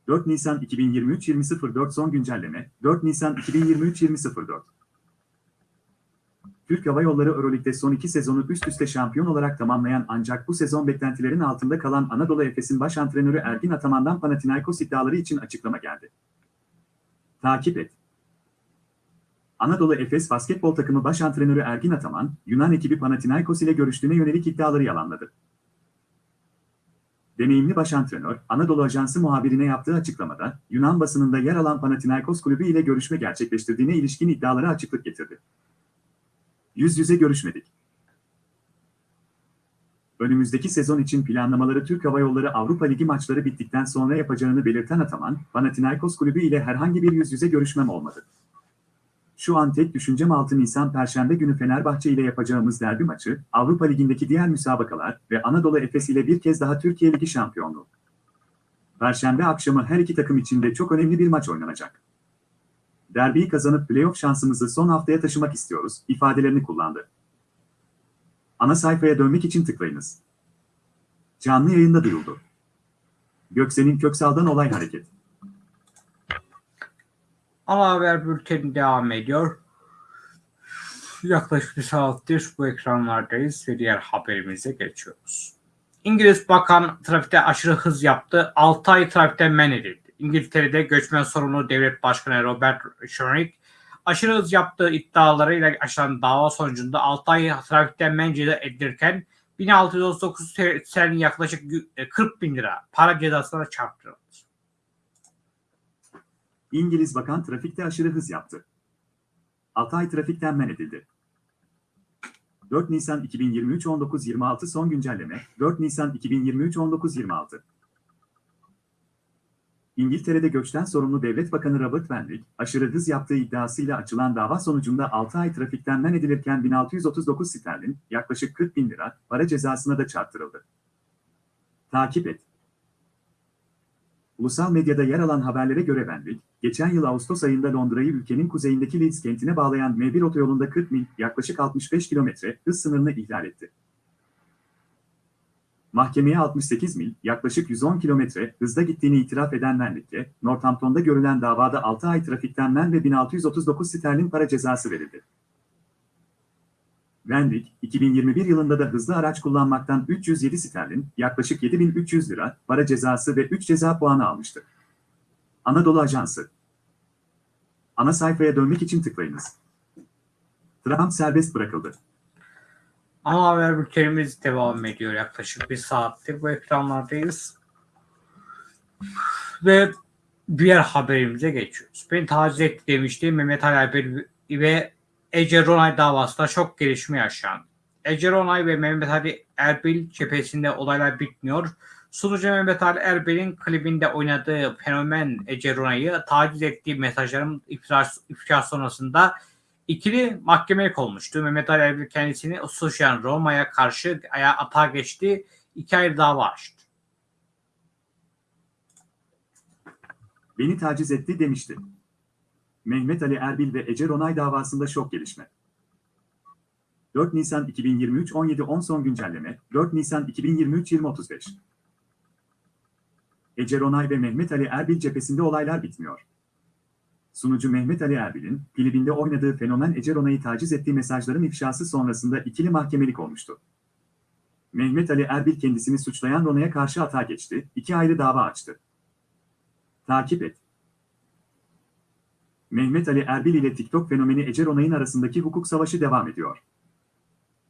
4 Nisan 2023 20.04 son güncelleme 4 Nisan 2023 20.04 Türk Hava Yolları Euroleague'de son iki sezonu üst üste şampiyon olarak tamamlayan ancak bu sezon beklentilerin altında kalan Anadolu Efes'in baş antrenörü Ergin Ataman'dan Panathinaikos iddiaları için açıklama geldi. Takip et. Anadolu Efes basketbol takımı baş antrenörü Ergin Ataman, Yunan ekibi Panathinaikos ile görüştüğüne yönelik iddiaları yalanladı. Deneyimli baş antrenör, Anadolu Ajansı muhabirine yaptığı açıklamada, Yunan basınında yer alan Panathinaikos kulübü ile görüşme gerçekleştirdiğine ilişkin iddialara açıklık getirdi. Yüz yüze görüşmedik. Önümüzdeki sezon için planlamaları Türk Hava Yolları Avrupa Ligi maçları bittikten sonra yapacağını belirten Ataman, Panathinaikos kulübü ile herhangi bir yüz yüze görüşmem olmadı. Şu an tek düşüncem 6 Nisan Perşembe günü Fenerbahçe ile yapacağımız derbi maçı, Avrupa Ligi'ndeki diğer müsabakalar ve Anadolu Efes ile bir kez daha Türkiye Ligi şampiyonluğu. Perşembe akşamı her iki takım için de çok önemli bir maç oynanacak. Derbiyi kazanıp playoff şansımızı son haftaya taşımak istiyoruz, ifadelerini kullandı. Ana sayfaya dönmek için tıklayınız. Canlı yayında duyuldu. Göksel'in Köksal'dan olay hareket. Ana haber bülteni devam ediyor. Yaklaşık bir saattir bu ekranlardayız ve diğer haberimize geçiyoruz. İngiliz Bakan trafikte aşırı hız yaptı. 6 ay trafikten men edildi. İngiltere'de göçmen sorumlu devlet başkanı Robert Schorick aşırı hız yaptığı iddialarıyla açılan dava sonucunda 6 ay trafikten men edilirken 1639 sterlin yaklaşık 40 bin lira para cezasına çarptırıldı. İngiliz bakan trafikte aşırı hız yaptı. 6 ay trafikten men edildi. 4 Nisan 2023 19.26 son güncelleme 4 Nisan 2023 19.26 İngiltere'de göçten sorumlu Devlet Bakanı Robert Wendick, aşırı hız yaptığı iddiasıyla açılan dava sonucunda 6 ay trafikten men edilirken 1639 sterlin, yaklaşık 40 bin lira, para cezasına da çarptırıldı. Takip et. Ulusal medyada yer alan haberlere göre Wendick, geçen yıl Ağustos ayında Londra'yı ülkenin kuzeyindeki Leeds kentine bağlayan M1 otoyolunda 40 mil, yaklaşık 65 kilometre hız sınırını ihlal etti. Mahkemeye 68 mil, yaklaşık 110 kilometre hızda gittiğini itiraf eden Wendick'e, Northampton'da görülen davada 6 ay trafikten men ve 1639 sterlin para cezası verildi. Wendick, 2021 yılında da hızlı araç kullanmaktan 307 sterlin, yaklaşık 7300 lira, para cezası ve 3 ceza puanı almıştı. Anadolu Ajansı Ana sayfaya dönmek için tıklayınız. Trump serbest bırakıldı. Ana haber bültenimiz devam ediyor. Yaklaşık bir saattir bu ekranlardayız. Ve diğer haberimize geçiyoruz. Beni taciz etti demişti Mehmet Ali Erbil ve Ece Ronay davasında çok gelişme yaşandı. Ece Ronay ve Mehmet Ali Erbil cephesinde olaylar bitmiyor. Sunucu Mehmet Ali Erbil'in klibinde oynadığı fenomen Ece Ronay'ı taciz ettiği mesajların ifşa, ifşa sonrasında ikili mahkemelik olmuştu. Mehmet Ali Erbil kendisini suçlayan Roma'ya karşı aya atağa geçti. İki ayrı dava açtı. Beni taciz etti demişti. Mehmet Ali Erbil ve Ece Ronay davasında şok gelişme. 4 Nisan 2023 17.10 son güncelleme 4 Nisan 2023 20.35 Ece Ronay ve Mehmet Ali Erbil cephesinde olaylar bitmiyor. Sunucu Mehmet Ali Erbil'in klibinde oynadığı fenomen Ece Ronay'ı taciz ettiği mesajların ifşası sonrasında ikili mahkemelik olmuştu. Mehmet Ali Erbil kendisini suçlayan Ronay'a karşı atağa geçti, iki ayrı dava açtı. Takip et. Mehmet Ali Erbil ile TikTok fenomeni Ece Ronay'ın arasındaki hukuk savaşı devam ediyor.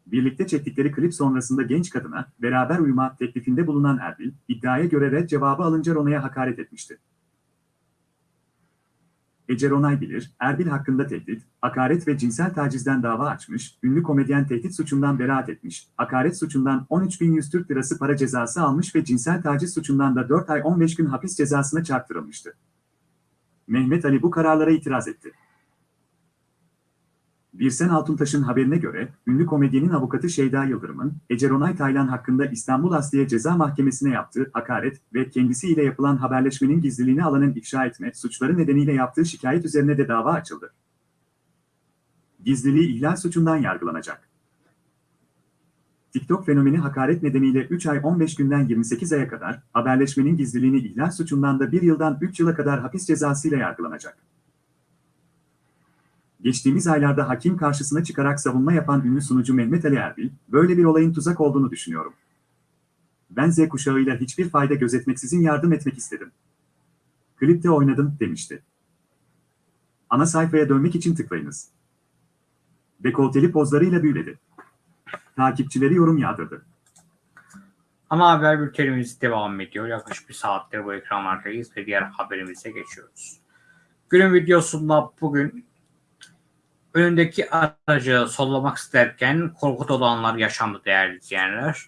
Birlikte çektikleri klip sonrasında genç kadına beraber uyuma teklifinde bulunan Erbil, iddiaya göre red cevabı alınca Ronay'a hakaret etmişti. Ece Ronay bilir, Erbil hakkında tehdit, hakaret ve cinsel tacizden dava açmış, ünlü komedyen tehdit suçundan beraat etmiş, hakaret suçundan 13.100 Türk Lirası para cezası almış ve cinsel taciz suçundan da 4 ay 15 gün hapis cezasına çarptırılmıştı. Mehmet Ali bu kararlara itiraz etti. Birsen Altuntaş'ın haberine göre, ünlü komedyenin avukatı Şeyda Yıldırım'ın, Ece Ronay Taylan hakkında İstanbul Asliye Ceza Mahkemesi'ne yaptığı hakaret ve kendisiyle yapılan haberleşmenin gizliliğini alanın ifşa etme suçları nedeniyle yaptığı şikayet üzerine de dava açıldı. Gizliliği ihlal suçundan yargılanacak. TikTok fenomeni hakaret nedeniyle 3 ay 15 günden 28 aya kadar, haberleşmenin gizliliğini ihlal suçundan da 1 yıldan 3 yıla kadar hapis cezasıyla yargılanacak. Geçtiğimiz aylarda hakim karşısına çıkarak savunma yapan ünlü sunucu Mehmet Ali Erbil, böyle bir olayın tuzak olduğunu düşünüyorum. Ben Z kuşağıyla hiçbir fayda gözetmeksizin yardım etmek istedim. Klipte oynadım demişti. Ana sayfaya dönmek için tıklayınız. Dekolteli pozlarıyla büyüledi. Takipçileri yorum yağdırdı. Ana haber bültenimiz devam ediyor. Yaklaşık bir saattir bu ekranlardayız ve diğer haberimize geçiyoruz. Günün videosunda bugün önündeki aracı sollamak isterken korku dolu yaşandı değerli izleyenler.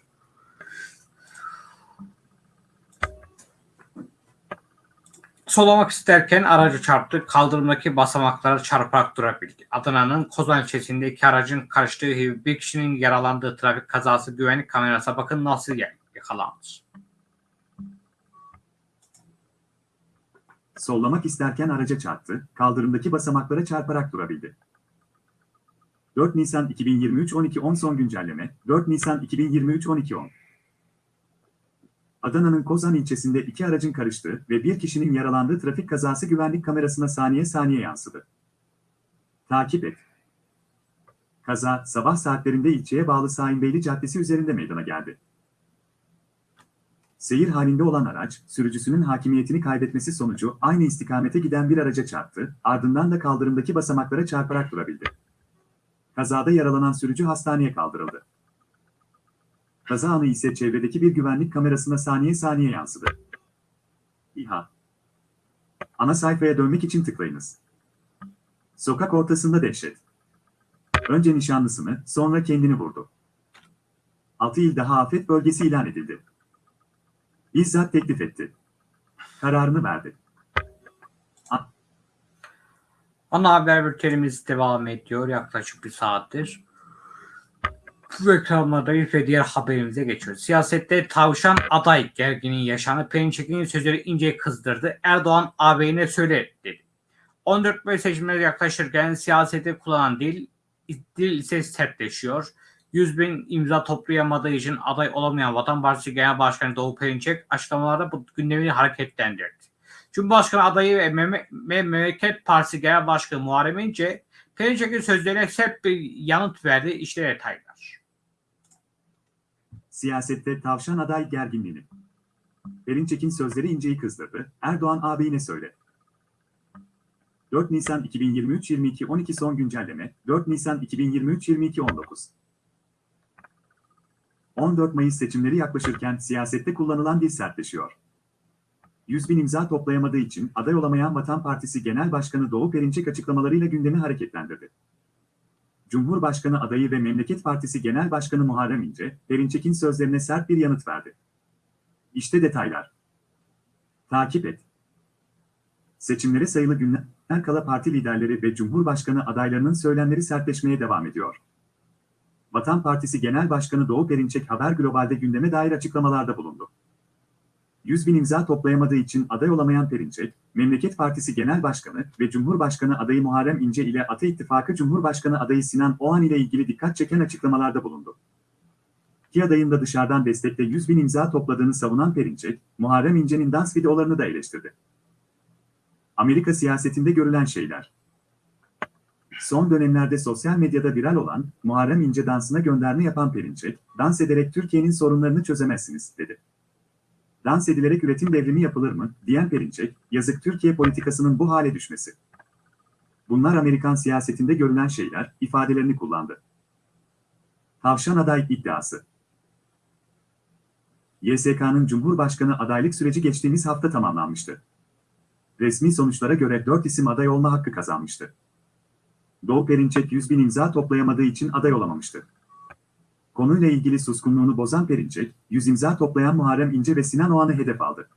Solamak isterken aracı çarptı. Kaldırımdaki basamaklara çarparak durabildi. Adana'nın Kozan ilçesinde iki aracın karıştığı bir kişinin yaralandığı trafik kazası güvenlik kamerasına bakın nasıl yakalandı. Sollamak isterken araca çarptı, kaldırımdaki basamaklara çarparak durabildi. 4 Nisan 2023 12.10 son güncelleme 4 Nisan 2023 12.10 Adana'nın Kozan ilçesinde iki aracın karıştığı ve bir kişinin yaralandığı trafik kazası güvenlik kamerasına saniye saniye yansıdı. Takip et. Kaza sabah saatlerinde ilçeye bağlı Sahinbeyli Caddesi üzerinde meydana geldi. Seyir halinde olan araç, sürücüsünün hakimiyetini kaybetmesi sonucu aynı istikamete giden bir araca çarptı, ardından da kaldırımdaki basamaklara çarparak durabildi. Kazada yaralanan sürücü hastaneye kaldırıldı. Kaza anı ise çevredeki bir güvenlik kamerasına saniye saniye yansıdı. İHA Ana sayfaya dönmek için tıklayınız. Sokak ortasında dehşet. Önce nişanlısını, sonra kendini vurdu. 6 il daha afet bölgesi ilan edildi. Bizzat teklif etti. Kararını verdi. Ana haber bültenimiz devam ediyor yaklaşık bir saattir. Bu ekranlardayız ve diğer haberimize geçiyoruz. Siyasette tavşan aday gerginin yaşanı Perinçek'in sözleri ince kızdırdı. Erdoğan ağabeyine söyle dedi. 14 Mayıs seçimleri yaklaşırken siyasete kullanan dil, dil ise sertleşiyor. 100 bin imza toplayamadığı için aday olamayan Vatan Partisi Genel Başkanı Doğu Perinçek açıklamalarda bu gündemi hareketlendirdi. Cumhurbaşkanı adayı ve Mem- Memleket Partisi Genel Başkanı Muharrem İnce, Perinçek'in sözlerine sert bir yanıt verdi. İşte detaylar. Siyasette tavşan aday gerginliğini. Perinçek'in sözleri inceyi kızdırdı. Erdoğan ağabeyine söyle. 4 Nisan 2023 22 12 son güncelleme 4 Nisan 2023 22 19 14 Mayıs seçimleri yaklaşırken siyasette kullanılan dil sertleşiyor. 100 bin imza toplayamadığı için aday olamayan Vatan Partisi Genel Başkanı Doğu Perinçek açıklamalarıyla gündemi hareketlendirdi. Cumhurbaşkanı adayı ve Memleket Partisi Genel Başkanı Muharrem İnce, Perinçek'in sözlerine sert bir yanıt verdi. İşte detaylar. Takip et. Seçimlere sayılı günler kala parti liderleri ve Cumhurbaşkanı adaylarının söylemleri sertleşmeye devam ediyor. Vatan Partisi Genel Başkanı Doğu Perinçek Haber Global'de gündeme dair açıklamalarda bulundu. 100 bin imza toplayamadığı için aday olamayan Perinçek, Memleket Partisi Genel Başkanı ve Cumhurbaşkanı adayı Muharrem İnce ile Ata İttifakı Cumhurbaşkanı adayı Sinan Oğan ile ilgili dikkat çeken açıklamalarda bulundu. İki adayın da dışarıdan destekle 100 bin imza topladığını savunan Perinçek, Muharrem İnce'nin dans videolarını da eleştirdi. Amerika siyasetinde görülen şeyler. Son dönemlerde sosyal medyada viral olan Muharrem İnce dansına gönderme yapan Perinçek, dans ederek Türkiye'nin sorunlarını çözemezsiniz, dedi. Dans edilerek üretim devrimi yapılır mı, diyen Perinçek, yazık Türkiye politikasının bu hale düşmesi. Bunlar Amerikan siyasetinde görülen şeyler, ifadelerini kullandı. Tavşan aday iddiası. YSK'nın Cumhurbaşkanı adaylık süreci geçtiğimiz hafta tamamlanmıştı. Resmi sonuçlara göre 4 isim aday olma hakkı kazanmıştı. Doğu Perinçek 100 bin imza toplayamadığı için aday olamamıştı. Konuyla ilgili suskunluğunu bozan Perinçek, 100 imza toplayan Muharrem İnce ve Sinan Oğan'ı hedef aldı.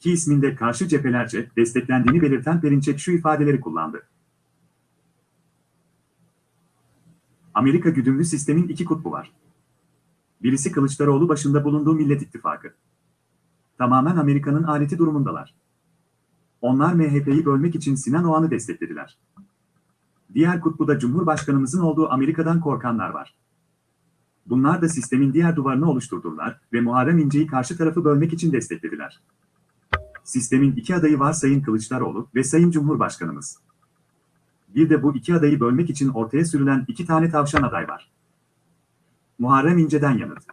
Ki isminde karşı cephelerce desteklendiğini belirten Perinçek şu ifadeleri kullandı. Amerika güdümlü sistemin iki kutbu var. Birisi Kılıçdaroğlu başında bulunduğu Millet İttifakı. Tamamen Amerika'nın aleti durumundalar. Onlar MHP'yi bölmek için Sinan Oğan'ı desteklediler. Diğer kutbuda Cumhurbaşkanımızın olduğu Amerika'dan korkanlar var. Bunlar da sistemin diğer duvarını oluşturdular ve Muharrem İnce'yi karşı tarafı bölmek için desteklediler. Sistemin iki adayı var Sayın Kılıçdaroğlu ve Sayın Cumhurbaşkanımız. Bir de bu iki adayı bölmek için ortaya sürülen iki tane tavşan aday var. Muharrem İnce'den yanıt.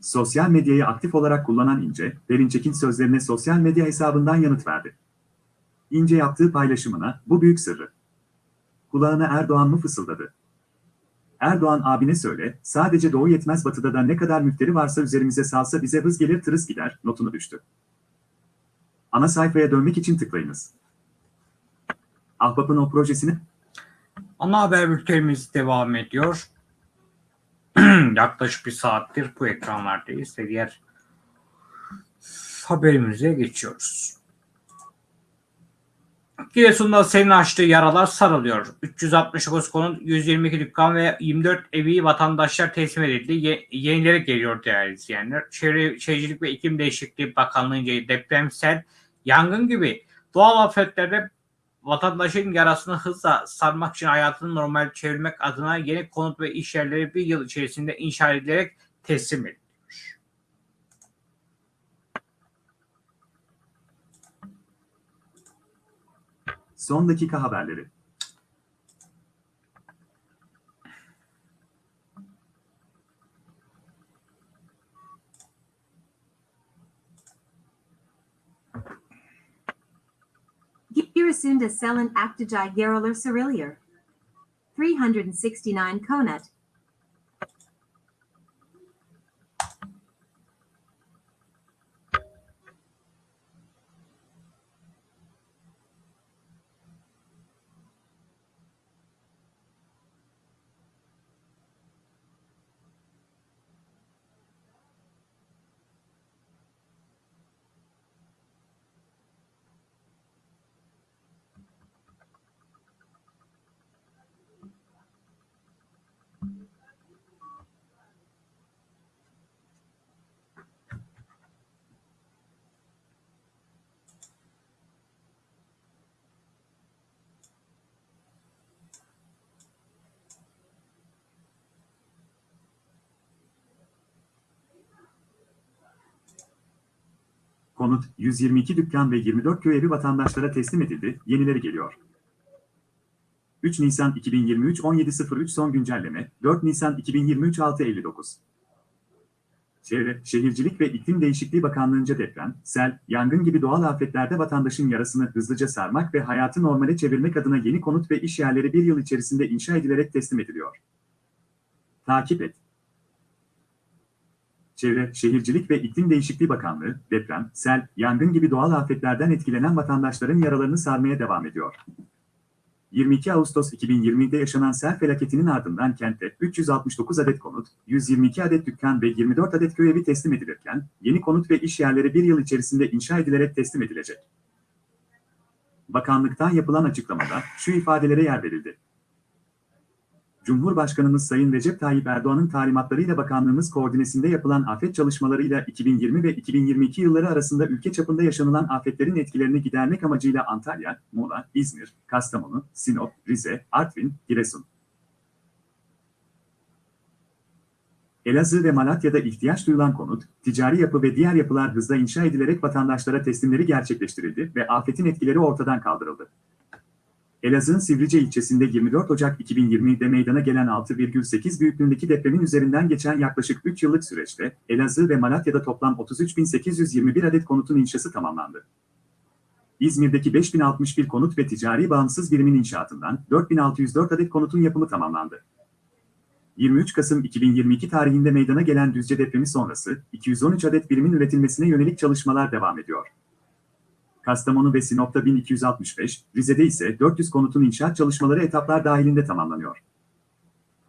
Sosyal medyayı aktif olarak kullanan İnce, Perinçek'in sözlerine sosyal medya hesabından yanıt verdi. İnce yaptığı paylaşımına, bu büyük sırrı. Kulağına Erdoğan mı fısıldadı? Erdoğan abine söyle, sadece doğu yetmez batıda da ne kadar müfteri varsa üzerimize salsa bize hız gelir tırıs gider, notunu düştü. Ana sayfaya dönmek için tıklayınız. Ahbap'ın o projesini Ana haber bültenimiz devam ediyor. Yaklaşık bir saattir bu ekranlardayız ve diğer haberimize geçiyoruz. Giresun'da senin açtığı yaralar sarılıyor. 369 konut, 122 dükkan ve 24 evi vatandaşlar teslim edildi. Ye- yenileri geliyor değerli izleyenler. Çevre Şehircilik ve İklim Değişikliği Bakanlığı'nca depremsel, yangın gibi doğal afetlerde vatandaşın yarasını hızla sarmak için hayatını normal çevirmek adına yeni konut ve iş yerleri bir yıl içerisinde inşa edilerek teslim edildi. Son dakika haberleri. Girasunda Selin Aktajai Yaralar Cerillier. 369 Konut. Konut, 122 dükkan ve 24 köy evi vatandaşlara teslim edildi, yenileri geliyor. 3 Nisan 2023 17.03 son güncelleme, 4 Nisan 2023 6.59 Çevre, Şehircilik ve İklim Değişikliği Bakanlığı'nca deprem, sel, yangın gibi doğal afetlerde vatandaşın yarasını hızlıca sarmak ve hayatı normale çevirmek adına yeni konut ve iş yerleri bir yıl içerisinde inşa edilerek teslim ediliyor. Takip et. Çevre, Şehircilik ve İklim Değişikliği Bakanlığı, deprem, sel, yangın gibi doğal afetlerden etkilenen vatandaşların yaralarını sarmaya devam ediyor. 22 Ağustos 2020'de yaşanan sel felaketinin ardından kente 369 adet konut, 122 adet dükkan ve 24 adet köy evi teslim edilirken, yeni konut ve iş yerleri bir yıl içerisinde inşa edilerek teslim edilecek. Bakanlıktan yapılan açıklamada şu ifadelere yer verildi. Cumhurbaşkanımız Sayın Recep Tayyip Erdoğan'ın talimatlarıyla bakanlığımız koordinesinde yapılan afet çalışmalarıyla 2020 ve 2022 yılları arasında ülke çapında yaşanılan afetlerin etkilerini gidermek amacıyla Antalya, Muğla, İzmir, Kastamonu, Sinop, Rize, Artvin, Giresun, Elazığ ve Malatya'da ihtiyaç duyulan konut, ticari yapı ve diğer yapılar hızla inşa edilerek vatandaşlara teslimleri gerçekleştirildi ve afetin etkileri ortadan kaldırıldı. Elazığ'ın Sivrice ilçesinde 24 Ocak 2020'de meydana gelen 6,8 büyüklüğündeki depremin üzerinden geçen yaklaşık 3 yıllık süreçte Elazığ ve Malatya'da toplam 33.821 adet konutun inşası tamamlandı. İzmir'deki 5061 konut ve ticari bağımsız birimin inşaatından 4604 adet konutun yapımı tamamlandı. 23 Kasım 2022 tarihinde meydana gelen Düzce depremi sonrası 213 adet birimin üretilmesine yönelik çalışmalar devam ediyor. Kastamonu ve Sinop'ta 1265, Rize'de ise 400 konutun inşaat çalışmaları etaplar dahilinde tamamlanıyor.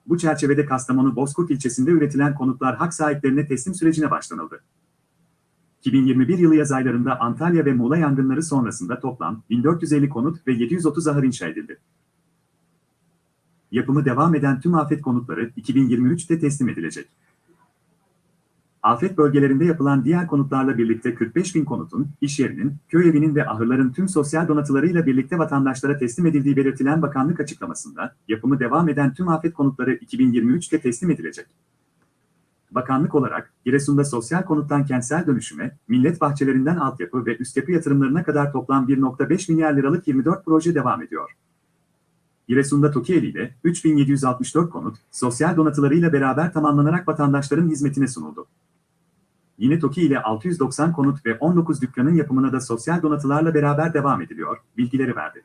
Bu çerçevede Kastamonu Bozkurt ilçesinde üretilen konutlar hak sahiplerine teslim sürecine başlanıldı. 2021 yılı yaz aylarında Antalya ve Muğla yangınları sonrasında toplam 1450 konut ve 730 ahır inşa edildi. Yapımı devam eden tüm afet konutları 2023'te teslim edilecek. Afet bölgelerinde yapılan diğer konutlarla birlikte 45 bin konutun, iş yerinin, köy evinin ve ahırların tüm sosyal donatılarıyla birlikte vatandaşlara teslim edildiği belirtilen bakanlık açıklamasında, yapımı devam eden tüm afet konutları 2023'te teslim edilecek. Bakanlık olarak, Giresun'da sosyal konuttan kentsel dönüşüme, millet bahçelerinden altyapı ve üst yapı yatırımlarına kadar toplam 1.5 milyar liralık 24 proje devam ediyor. Giresun'da Tokieli ile 3764 konut, sosyal donatılarıyla beraber tamamlanarak vatandaşların hizmetine sunuldu. Yine TOKİ ile 690 konut ve 19 dükkanın yapımına da sosyal donatılarla beraber devam ediliyor, bilgileri verdi.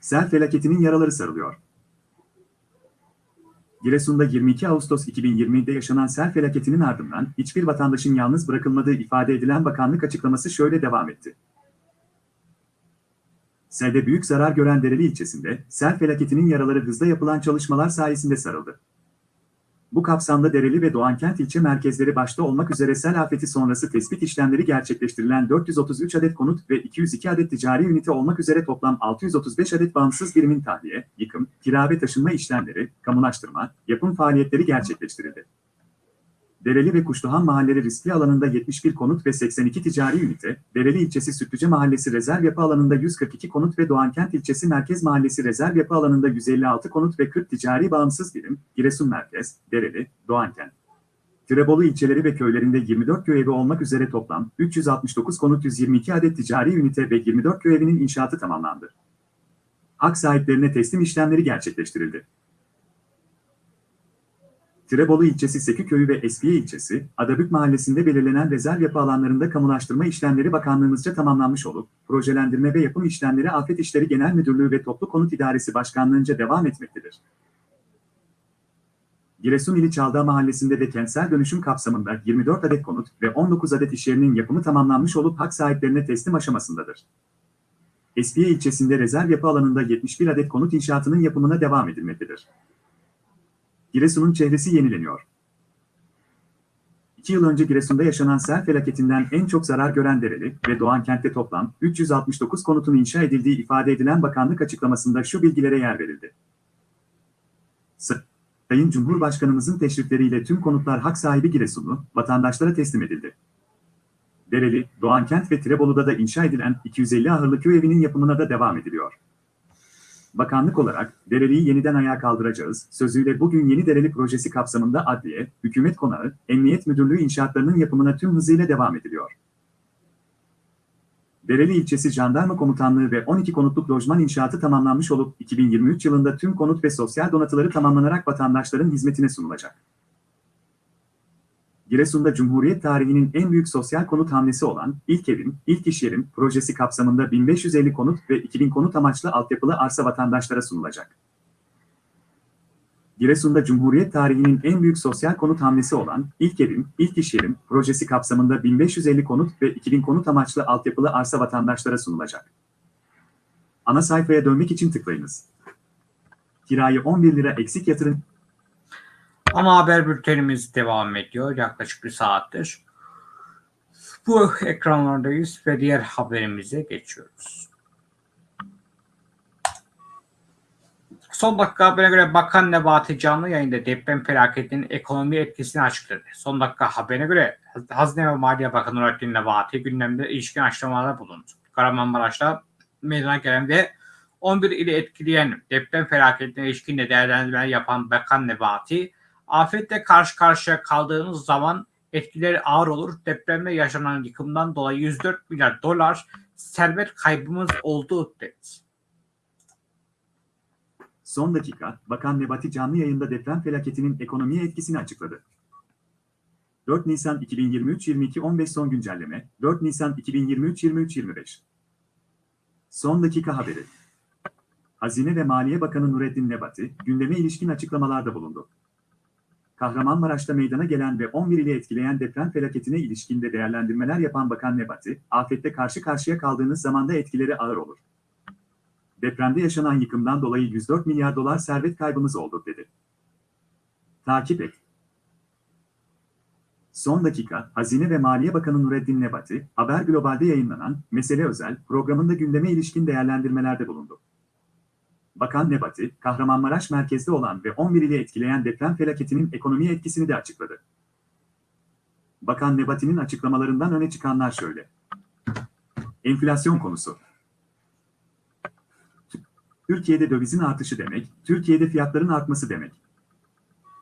Sel felaketinin yaraları sarılıyor. Giresun'da 22 Ağustos 2020'de yaşanan sel felaketinin ardından hiçbir vatandaşın yalnız bırakılmadığı ifade edilen bakanlık açıklaması şöyle devam etti. Selde büyük zarar gören Dereli ilçesinde sel felaketinin yaraları hızla yapılan çalışmalar sayesinde sarıldı. Bu kapsamda Dereli ve Doğankent ilçe merkezleri başta olmak üzere sel afeti sonrası tespit işlemleri gerçekleştirilen 433 adet konut ve 202 adet ticari ünite olmak üzere toplam 635 adet bağımsız birimin tahliye, yıkım, kira ve taşınma işlemleri, kamulaştırma, yapım faaliyetleri gerçekleştirildi. Dereli ve Kuşluhan mahalleri riskli alanında 71 konut ve 82 ticari ünite, Dereli ilçesi Sütlüce mahallesi rezerv yapı alanında 142 konut ve Doğankent ilçesi merkez mahallesi rezerv yapı alanında 156 konut ve 40 ticari bağımsız birim, Giresun merkez, Dereli, Doğankent. Tirebolu ilçeleri ve köylerinde 24 köy evi olmak üzere toplam 369 konut 122 adet ticari ünite ve 24 köy evinin inşaatı tamamlandı. Hak sahiplerine teslim işlemleri gerçekleştirildi. Tirebolu ilçesi Seküköy'ü ve Eskiye ilçesi, Adabük mahallesinde belirlenen rezerv yapı alanlarında kamulaştırma işlemleri bakanlığımızca tamamlanmış olup, projelendirme ve yapım işlemleri Afet İşleri Genel Müdürlüğü ve Toplu Konut İdaresi Başkanlığınca devam etmektedir. Giresun ili Çaldağ mahallesinde de kentsel dönüşüm kapsamında 24 adet konut ve 19 adet iş yerinin yapımı tamamlanmış olup hak sahiplerine teslim aşamasındadır. Eskiye ilçesinde rezerv yapı alanında 71 adet konut inşaatının yapımına devam edilmektedir. Giresun'un çehresi yenileniyor. İki yıl önce Giresun'da yaşanan sel felaketinden en çok zarar gören Dereli ve Doğankent'te toplam 369 konutun inşa edildiği ifade edilen bakanlık açıklamasında şu bilgilere yer verildi. Sayın Cumhurbaşkanımızın teşrifleriyle tüm konutlar hak sahibi Giresunlu, vatandaşlara teslim edildi. Dereli, Doğankent ve Tirebolu'da da inşa edilen 250 ahırlı köy evinin yapımına da devam ediliyor. Bakanlık olarak Dereli'yi yeniden ayağa kaldıracağız sözüyle bugün Yeni Dereli projesi kapsamında adliye, hükümet konağı, emniyet müdürlüğü inşaatlarının yapımına tüm hızıyla devam ediliyor. Dereli ilçesi Jandarma Komutanlığı ve 12 konutluk lojman inşaatı tamamlanmış olup 2023 yılında tüm konut ve sosyal donatıları tamamlanarak vatandaşların hizmetine sunulacak. Giresun'da Cumhuriyet tarihinin en büyük sosyal konut hamlesi olan İlk Evim, İlk İş Yerim projesi kapsamında 1550 konut ve 2000 konut amaçlı altyapılı arsa vatandaşlara sunulacak. Giresun'da Cumhuriyet tarihinin en büyük sosyal konut hamlesi olan İlk Evim, İlk İş Yerim projesi kapsamında 1550 konut ve 2000 konut amaçlı altyapılı arsa vatandaşlara sunulacak. Ana sayfaya dönmek için tıklayınız. Kirayı 11 lira eksik yatırın. Ana haber bültenimiz devam ediyor yaklaşık bir saattir. Bu ekranlardayız ve diğer haberimize geçiyoruz. Son dakika haberine göre Bakan Nebati canlı yayında deprem felaketinin ekonomi etkisini açıkladı. Son dakika haberine göre Hazine ve Maliye Bakanı Nurettin Nebati gündemde ilişkin açıklamalarda bulundu. Kahramanmaraş'ta meydana gelen ve 11 ili etkileyen deprem felaketine ilişkin de değerlendirmeler yapan Bakan Nebati, afetle karşı karşıya kaldığınız zaman etkileri ağır olur. Depremde yaşanan yıkımdan dolayı 104 milyar dolar servet kaybımız oldu dedi. Son dakika, Bakan Nebati canlı yayında deprem felaketinin ekonomiye etkisini açıkladı. 4 Nisan 2023-22-15 son güncelleme, 4 Nisan 2023-23-25. Son dakika haberi. Hazine ve Maliye Bakanı Nurettin Nebati, gündeme ilişkin açıklamalarda bulundu. Kahramanmaraş'ta meydana gelen ve 11 ili etkileyen deprem felaketine ilişkinde değerlendirmeler yapan Bakan Nebati, afette karşı karşıya kaldığınız zamanda etkileri ağır olur. Depremde yaşanan yıkımdan dolayı 104 milyar dolar servet kaybımız oldu dedi. Takip et. Son dakika, Hazine ve Maliye Bakanı Nureddin Nebati, Haber Global'de yayınlanan Mesele Özel programında gündeme ilişkin değerlendirmelerde bulundu. Bakan Nebati, Kahramanmaraş merkezde olan ve 11 ili etkileyen deprem felaketinin ekonomiye etkisini de açıkladı. Bakan Nebati'nin açıklamalarından öne çıkanlar şöyle. Enflasyon konusu. Türkiye'de dövizin artışı demek, Türkiye'de fiyatların artması demek.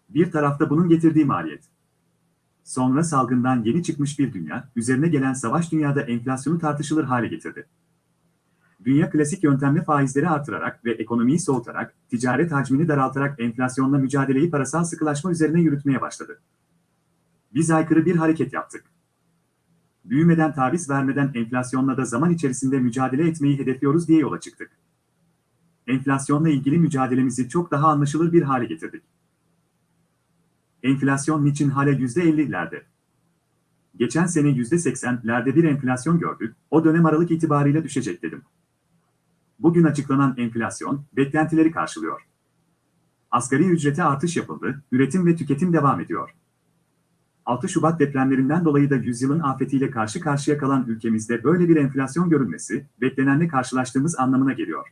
Bir tarafta bunun getirdiği maliyet. Sonra salgından yeni çıkmış bir dünya, üzerine gelen savaş dünyada enflasyonu tartışılır hale getirdi. Dünya klasik yöntemle faizleri artırarak ve ekonomiyi soğutarak, ticaret hacmini daraltarak enflasyonla mücadeleyi parasal sıkılaşma üzerine yürütmeye başladı. Biz aykırı bir hareket yaptık. Büyümeden taviz vermeden enflasyonla da zaman içerisinde mücadele etmeyi hedefliyoruz diye yola çıktık. Enflasyonla ilgili mücadelemizi çok daha anlaşılır bir hale getirdik. Enflasyon niçin hala %50'lerde? Geçen sene %80'lerde bir enflasyon gördük, o dönem Aralık itibariyle düşecek dedim. Bugün açıklanan enflasyon, beklentileri karşılıyor. Asgari ücrete artış yapıldı, üretim ve tüketim devam ediyor. 6 Şubat depremlerinden dolayı da yüzyılın afetiyle karşı karşıya kalan ülkemizde böyle bir enflasyon görülmesi, beklenenle karşılaştığımız anlamına geliyor.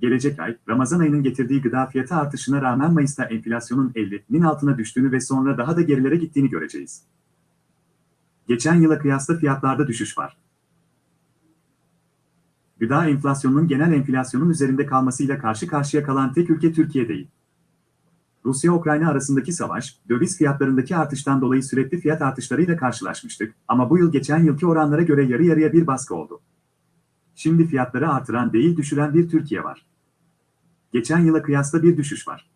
Gelecek ay, Ramazan ayının getirdiği gıda fiyatı artışına rağmen Mayıs'ta enflasyonun 50'nin altına düştüğünü ve sonra daha da gerilere gittiğini göreceğiz. Geçen yıla kıyasla fiyatlarda düşüş var. Gıda enflasyonunun genel enflasyonun üzerinde kalmasıyla karşı karşıya kalan tek ülke Türkiye değil. Rusya-Ukrayna arasındaki savaş, döviz fiyatlarındaki artıştan dolayı sürekli fiyat artışlarıyla karşılaşmıştık ama bu yıl geçen yılki oranlara göre yarı yarıya bir baskı oldu. Şimdi fiyatları artıran değil düşüren bir Türkiye var. Geçen yıla kıyasla bir düşüş var.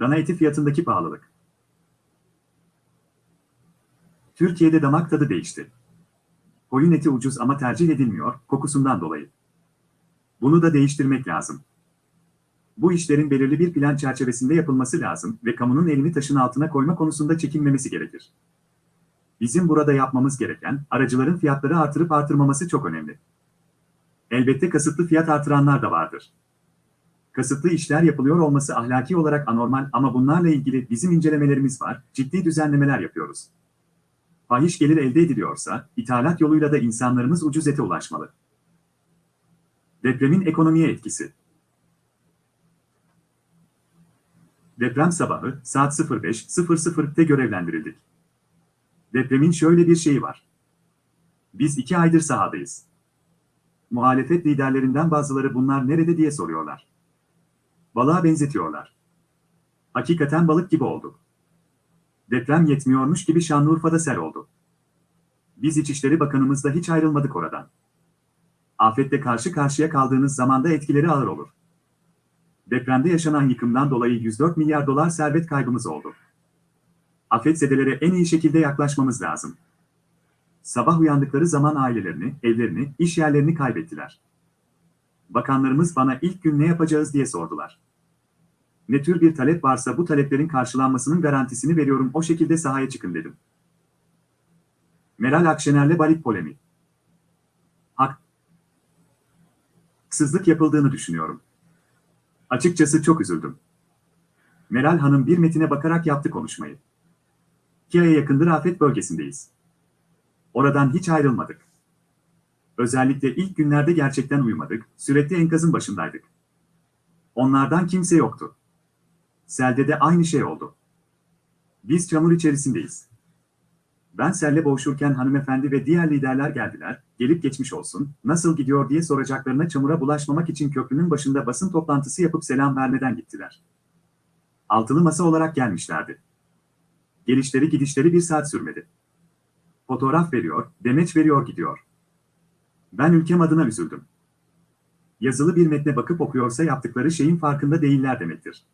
Dana eti fiyatındaki pahalılık. Türkiye'de damak tadı değişti. Koyun eti ucuz ama tercih edilmiyor, kokusundan dolayı. Bunu da değiştirmek lazım. Bu işlerin belirli bir plan çerçevesinde yapılması lazım ve kamunun elini taşın altına koyma konusunda çekinmemesi gerekir. Bizim burada yapmamız gereken, aracıların fiyatları artırıp artırmaması çok önemli. Elbette kasıtlı fiyat artıranlar da vardır. Kasıtlı işler yapılıyor olması ahlaki olarak anormal ama bunlarla ilgili bizim incelemelerimiz var, ciddi düzenlemeler yapıyoruz. Fahiş gelir elde ediliyorsa, ithalat yoluyla da insanlarımız ucuz ete ulaşmalı. Depremin ekonomiye etkisi Deprem sabahı saat 05.00'te görevlendirildik. Depremin şöyle bir şeyi var. Biz iki aydır sahadayız. Muhalefet liderlerinden bazıları bunlar nerede diye soruyorlar. Balığa benzetiyorlar. Hakikaten balık gibi oldu. Deprem yetmiyormuş gibi Şanlıurfa'da sel oldu. Biz İçişleri Bakanımızla hiç ayrılmadık oradan. Afette karşı karşıya kaldığınız zamanda etkileri ağır olur. Depremde yaşanan yıkımdan dolayı 104 milyar dolar servet kaybımız oldu. Afetzedelere en iyi şekilde yaklaşmamız lazım. Sabah uyandıkları zaman ailelerini, evlerini, iş yerlerini kaybettiler. Bakanlarımız bana ilk gün ne yapacağız diye sordular. Ne tür bir talep varsa bu taleplerin karşılanmasının garantisini veriyorum o şekilde sahaya çıkın dedim. Meral Akşener'le Balik polemi. Haksızlık yapıldığını düşünüyorum. Açıkçası çok üzüldüm. Meral Hanım bir metine bakarak yaptı konuşmayı. İki aya yakındır afet bölgesindeyiz. Oradan hiç ayrılmadık. Özellikle ilk günlerde gerçekten uyumadık, sürekli enkazın başındaydık. Onlardan kimse yoktu. Selde de aynı şey oldu. Biz çamur içerisindeyiz. Ben selle boğuşurken hanımefendi ve diğer liderler geldiler, gelip geçmiş olsun, nasıl gidiyor diye soracaklarına çamura bulaşmamak için köprünün başında basın toplantısı yapıp selam vermeden gittiler. Altılı masa olarak gelmişlerdi. Gelişleri gidişleri bir saat sürmedi. Fotoğraf veriyor, demeç veriyor gidiyor. Ben ülkem adına üzüldüm. Yazılı bir metne bakıp okuyorsa yaptıkları şeyin farkında değiller demektir.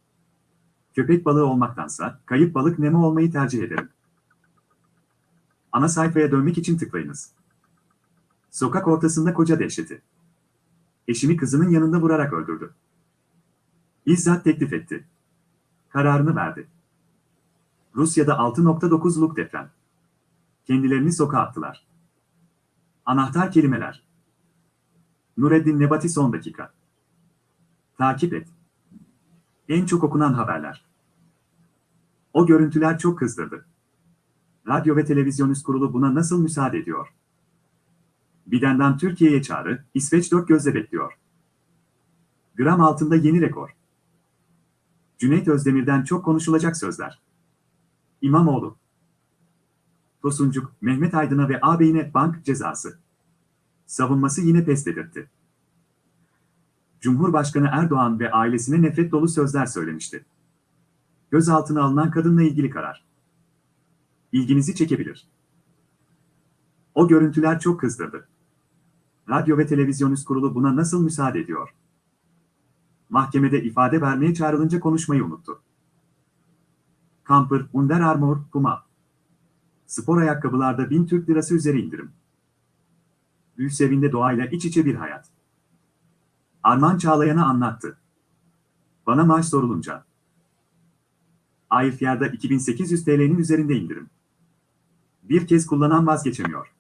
Köpek balığı olmaktansa kayıp balık Nemo olmayı tercih ederim. Ana sayfaya dönmek için tıklayınız. Sokak ortasında koca dehşeti. Eşimi kızının yanında vurarak öldürdü. Bizzat teklif etti. Kararını verdi. Rusya'da 6.9'luk deprem. Kendilerini sokağa attılar. Anahtar kelimeler. Nureddin Nebati son dakika. Takip et. En çok okunan haberler. O görüntüler çok kızdırdı. Radyo ve Televizyon Üst Kurulu buna nasıl müsaade ediyor? Biden'den Türkiye'ye çağrı, İsveç dört gözle bekliyor. Gram altında yeni rekor. Cüneyt Özdemir'den çok konuşulacak sözler. İmamoğlu. Tosuncuk, Mehmet Aydın'a ve ağabeyine bank cezası. Savunması yine pes dedirtti. Cumhurbaşkanı Erdoğan ve ailesine nefret dolu sözler söylemişti. Gözaltına alınan kadınla ilgili karar. İlginizi çekebilir. O görüntüler çok kızdırdı. Radyo ve Televizyon Üst Kurulu buna nasıl müsaade ediyor? Mahkemede ifade vermeye çağrılınca konuşmayı unuttu. Camper, Under Armour, Puma. Spor ayakkabılarda 1000 Türk lirası üzeri indirim. Gülsevin'de doğayla iç içe bir hayat. Arman Çağlayan'a anlattı. Bana maaş sorulunca. Airfier'da 2800 TL'nin üzerinde indirim. Bir kez kullanan vazgeçemiyor.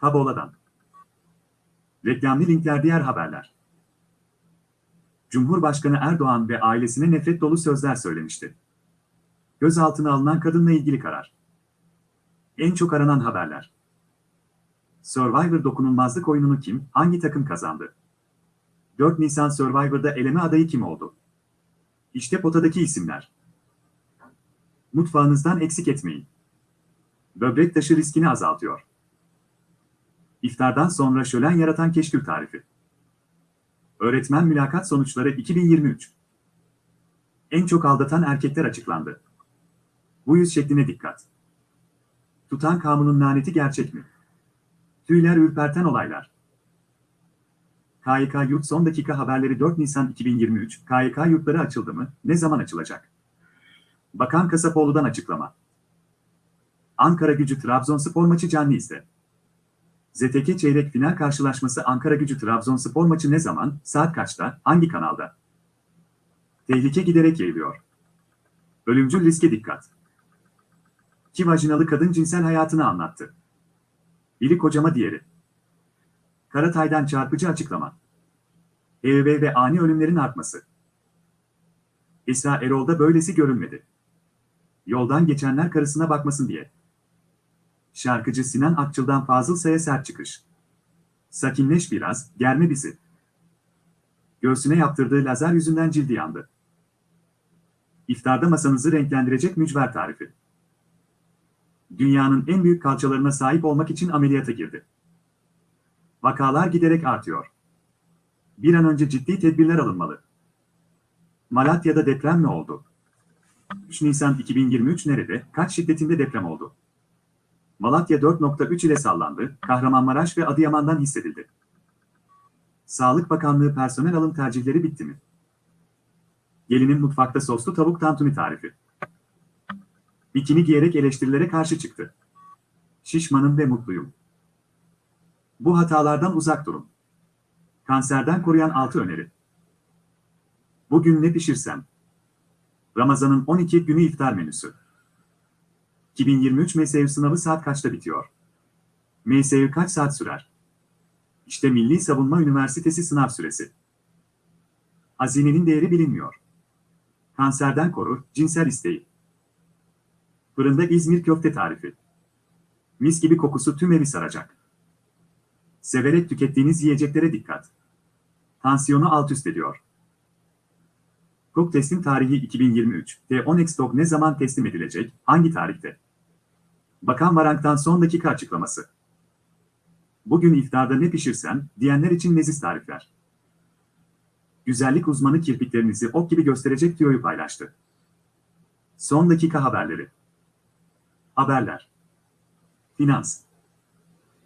Tabola'dan. Reklamlı linkler diğer haberler. Cumhurbaşkanı Erdoğan ve ailesine nefret dolu sözler söylemişti. Gözaltına alınan kadınla ilgili karar. En çok aranan haberler. Survivor dokunulmazlık oyununu kim, hangi takım kazandı? 4 Nisan Survivor'da eleme adayı kim oldu? İşte potadaki isimler. Mutfağınızdan eksik etmeyin. Böbrek taşı riskini azaltıyor. İftardan sonra şölen yaratan keşkül tarifi. Öğretmen mülakat sonuçları 2023. En çok aldatan erkekler açıklandı. Bu yüz şekline dikkat. Tutan kanunun laneti gerçek mi? Tüyler ürperten olaylar. KYK Yurt son dakika haberleri 4 Nisan 2023. KYK yurtları açıldı mı? Ne zaman açılacak? Bakan Kasapoğlu'dan açıklama. Ankara gücü Trabzonspor maçı canlı izle. ZTK çeyrek final karşılaşması Ankara gücü Trabzonspor maçı ne zaman, saat kaçta, hangi kanalda? Tehlike giderek yayılıyor. Ölümcül riske dikkat. İki vajinalı kadın cinsel hayatını anlattı. Biri kocama diğeri. Karatay'dan çarpıcı açıklama. EV ve ani ölümlerin artması. Esra Erol'da böylesi görülmedi. Yoldan geçenler karısına bakmasın diye. Şarkıcı Sinan Akçıl'dan Fazıl Say'a sert çıkış. Sakinleş biraz, germe bizi. Göğsüne yaptırdığı lazer yüzünden cildi yandı. İftarda masanızı renklendirecek mücver tarifi. Dünyanın en büyük kalçalarına sahip olmak için ameliyata girdi. Vakalar giderek artıyor. Bir an önce ciddi tedbirler alınmalı. Malatya'da deprem mi oldu? 3 Nisan 2023 nerede, kaç şiddetinde deprem oldu? Malatya 4.3 ile sallandı, Kahramanmaraş ve Adıyaman'dan hissedildi. Sağlık Bakanlığı personel alım tercihleri bitti mi? Gelinin mutfakta soslu tavuk tantuni tarifi. Bikini giyerek eleştirilere karşı çıktı. Şişmanım ve mutluyum. Bu hatalardan uzak durun. Kanserden koruyan 6 öneri. Bugün ne pişirsem? Ramazan'ın 12 günü iftar menüsü. 2023 MSU sınavı saat kaçta bitiyor? MSU kaç saat sürer? İşte Milli Savunma Üniversitesi sınav süresi. Hazinenin değeri bilinmiyor. Kanserden korur, cinsel isteği. Fırında İzmir köfte tarifi. Mis gibi kokusu tüm evi saracak. Severek tükettiğiniz yiyeceklere dikkat. Tansiyonu alt üst ediyor. KOK teslim tarihi 2023. T10 Extok ne zaman teslim edilecek, hangi tarihte? Bakan Varank'tan son dakika açıklaması. Bugün iftarda ne pişirsen, diyenler için leziz tarifler. Güzellik uzmanı kirpiklerinizi ok gibi gösterecek tüyoyu paylaştı. Son dakika haberleri. Haberler. Finans.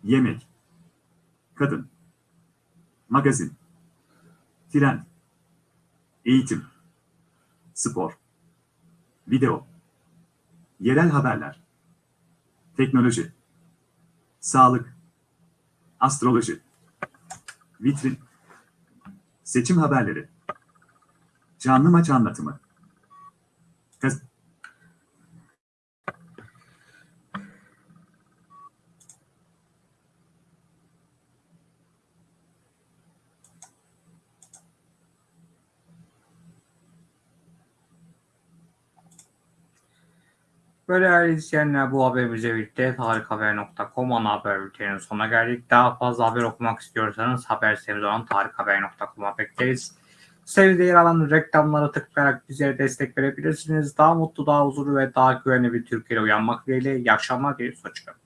Yemek. Kadın. Magazin. Trend. Eğitim. Spor. Video. Yerel haberler. Teknoloji. Sağlık. Astroloji. Vitrin. Seçim haberleri. Canlı maç anlatımı. Böyle değerli izleyenler bu haberimizle birlikte tarikhaber.com ana haber bülteninin sonuna geldik. Daha fazla haber okumak istiyorsanız haber sitemiz olan tarikhaber.com'a bekleriz. Sitede yer alan reklamlara tıklayarak bize destek verebilirsiniz. Daha mutlu, daha huzurlu ve daha güvenli bir Türkiye'de uyanmak dileğiyle. İyi akşamlar, iyi hoşçakalın.